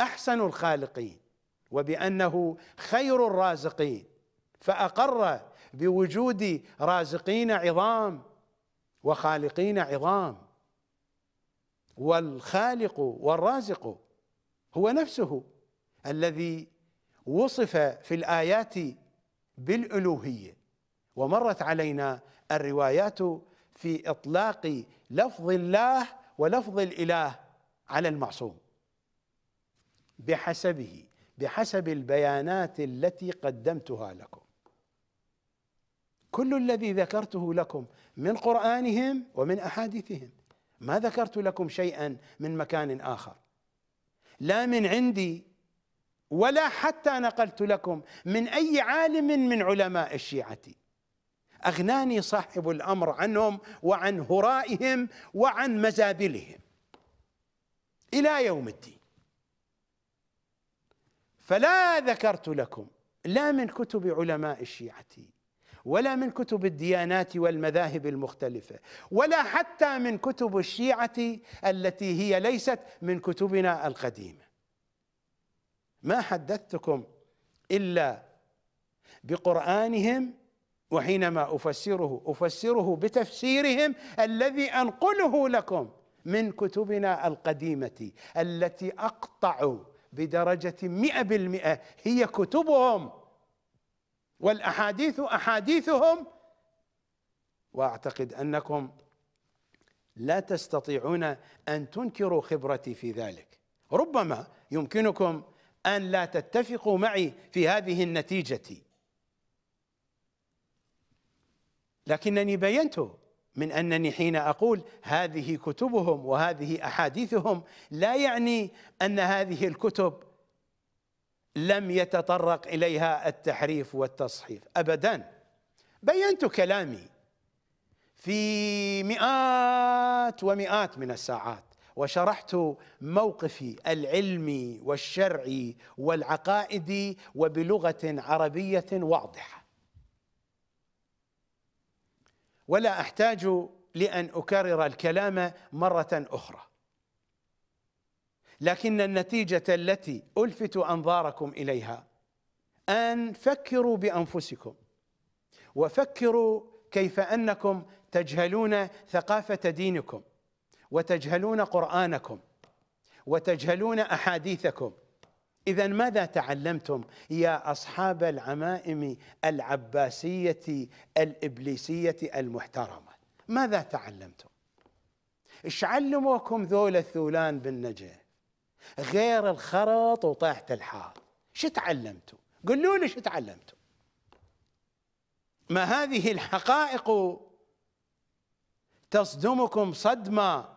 أحسن الخالقين وبأنه خير الرازقين فأقر بوجود رازقين عظام وخالقين عظام. والخالق والرازق هو نفسه الذي وصف في الآيات بالألوهية ومرت علينا الروايات في إطلاق لفظ الله ولفظ الإله على المعصوم. بحسبه بحسب البيانات التي قدمتها لكم. كل الذي ذكرته لكم من قرآنهم ومن أحاديثهم. ما ذكرت لكم شيئا من مكان آخر. لا من عندي ولا حتى نقلت لكم من أي عالم من علماء الشيعة. أغناني صاحب الأمر عنهم وعن هرائهم وعن مزابلهم. إلى يوم الدين. فلا ذكرت لكم لا من كتب علماء الشيعة. ولا من كتب الديانات والمذاهب المختلفة ولا حتى من كتب الشيعة التي هي ليست من كتبنا القديمة. ما حدثتكم إلا بقرآنهم وحينما أفسره أفسره بتفسيرهم الذي أنقله لكم من كتبنا القديمة التي أقطع بدرجة مئة بالمئة هي كتبهم. والأحاديث أحاديثهم وأعتقد أنكم لا تستطيعون أن تنكروا خبرتي في ذلك. ربما يمكنكم أن لا تتفقوا معي في هذه النتيجة. لكنني بينت من أنني حين أقول هذه كتبهم وهذه أحاديثهم لا يعني أن هذه الكتب لم يتطرق إليها التحريف والتصحيف ابدا. بينت كلامي في مئات ومئات من الساعات وشرحت موقفي العلمي والشرعي والعقائدي وبلغة عربية واضحة. ولا أحتاج لأن أكرر الكلام مرة أخرى. لكن النتيجة التي الفت أنظاركم إليها أن فكروا بأنفسكم وفكروا كيف أنكم تجهلون ثقافة دينكم وتجهلون قرآنكم وتجهلون أحاديثكم. إذا ماذا تعلمتم يا أصحاب العمائم العباسية الإبليسية المحترمة؟ ماذا تعلمتم؟ إيش علموكم ذول الثولان بالنجف غير الخرط وطاحة الحار شو تعلمتوا؟ قولوا لي شو تعلمتوا. ما هذه الحقائق تصدمكم صدمة؟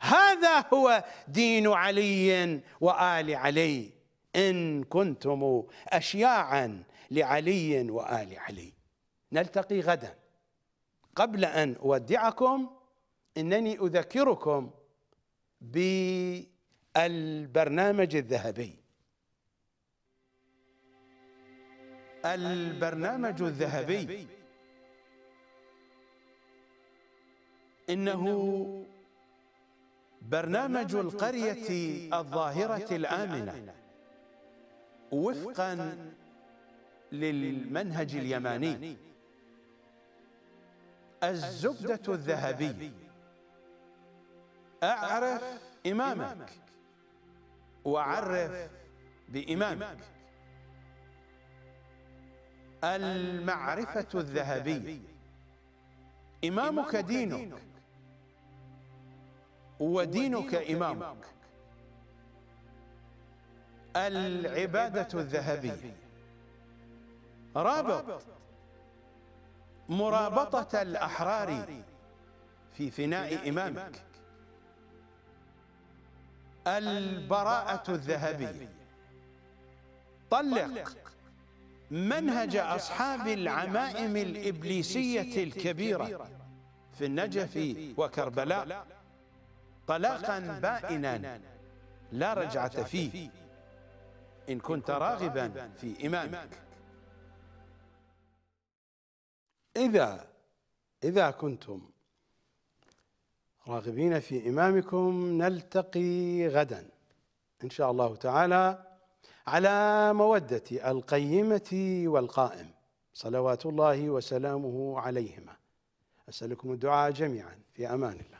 هذا هو دين علي وآل علي. إن كنتم أشياعا لعلي وآل علي. نلتقي غدا. قبل أن أودعكم إنني أذكركم بالبرنامج الذهبي. البرنامج الذهبي. إنه برنامج القرية الظاهرة الآمنة. وفقا للمنهج اليماني. الزبدة الذهبي أعرف إمامك. وعرف بإمامك المعرفة الذهبي إمامك دينك. ودينك إمامك. العبادة الذهبية. رابط. مرابطة الأحرار في فناء إمامك. البراءة الذهبية. طلق. منهج أصحاب العمائم الإبليسية الكبيرة. في النجف وكربلاء. طلاقا بائنا. لا رجعة فيه. إن كنت راغبا في إمامك إذا إذا كنتم راغبين في إمامكم نلتقي غدا. إن شاء الله تعالى على مودة القيمة والقائم. صلوات الله وسلامه عليهما. أسألكم الدعاء جميعا. في أمان الله.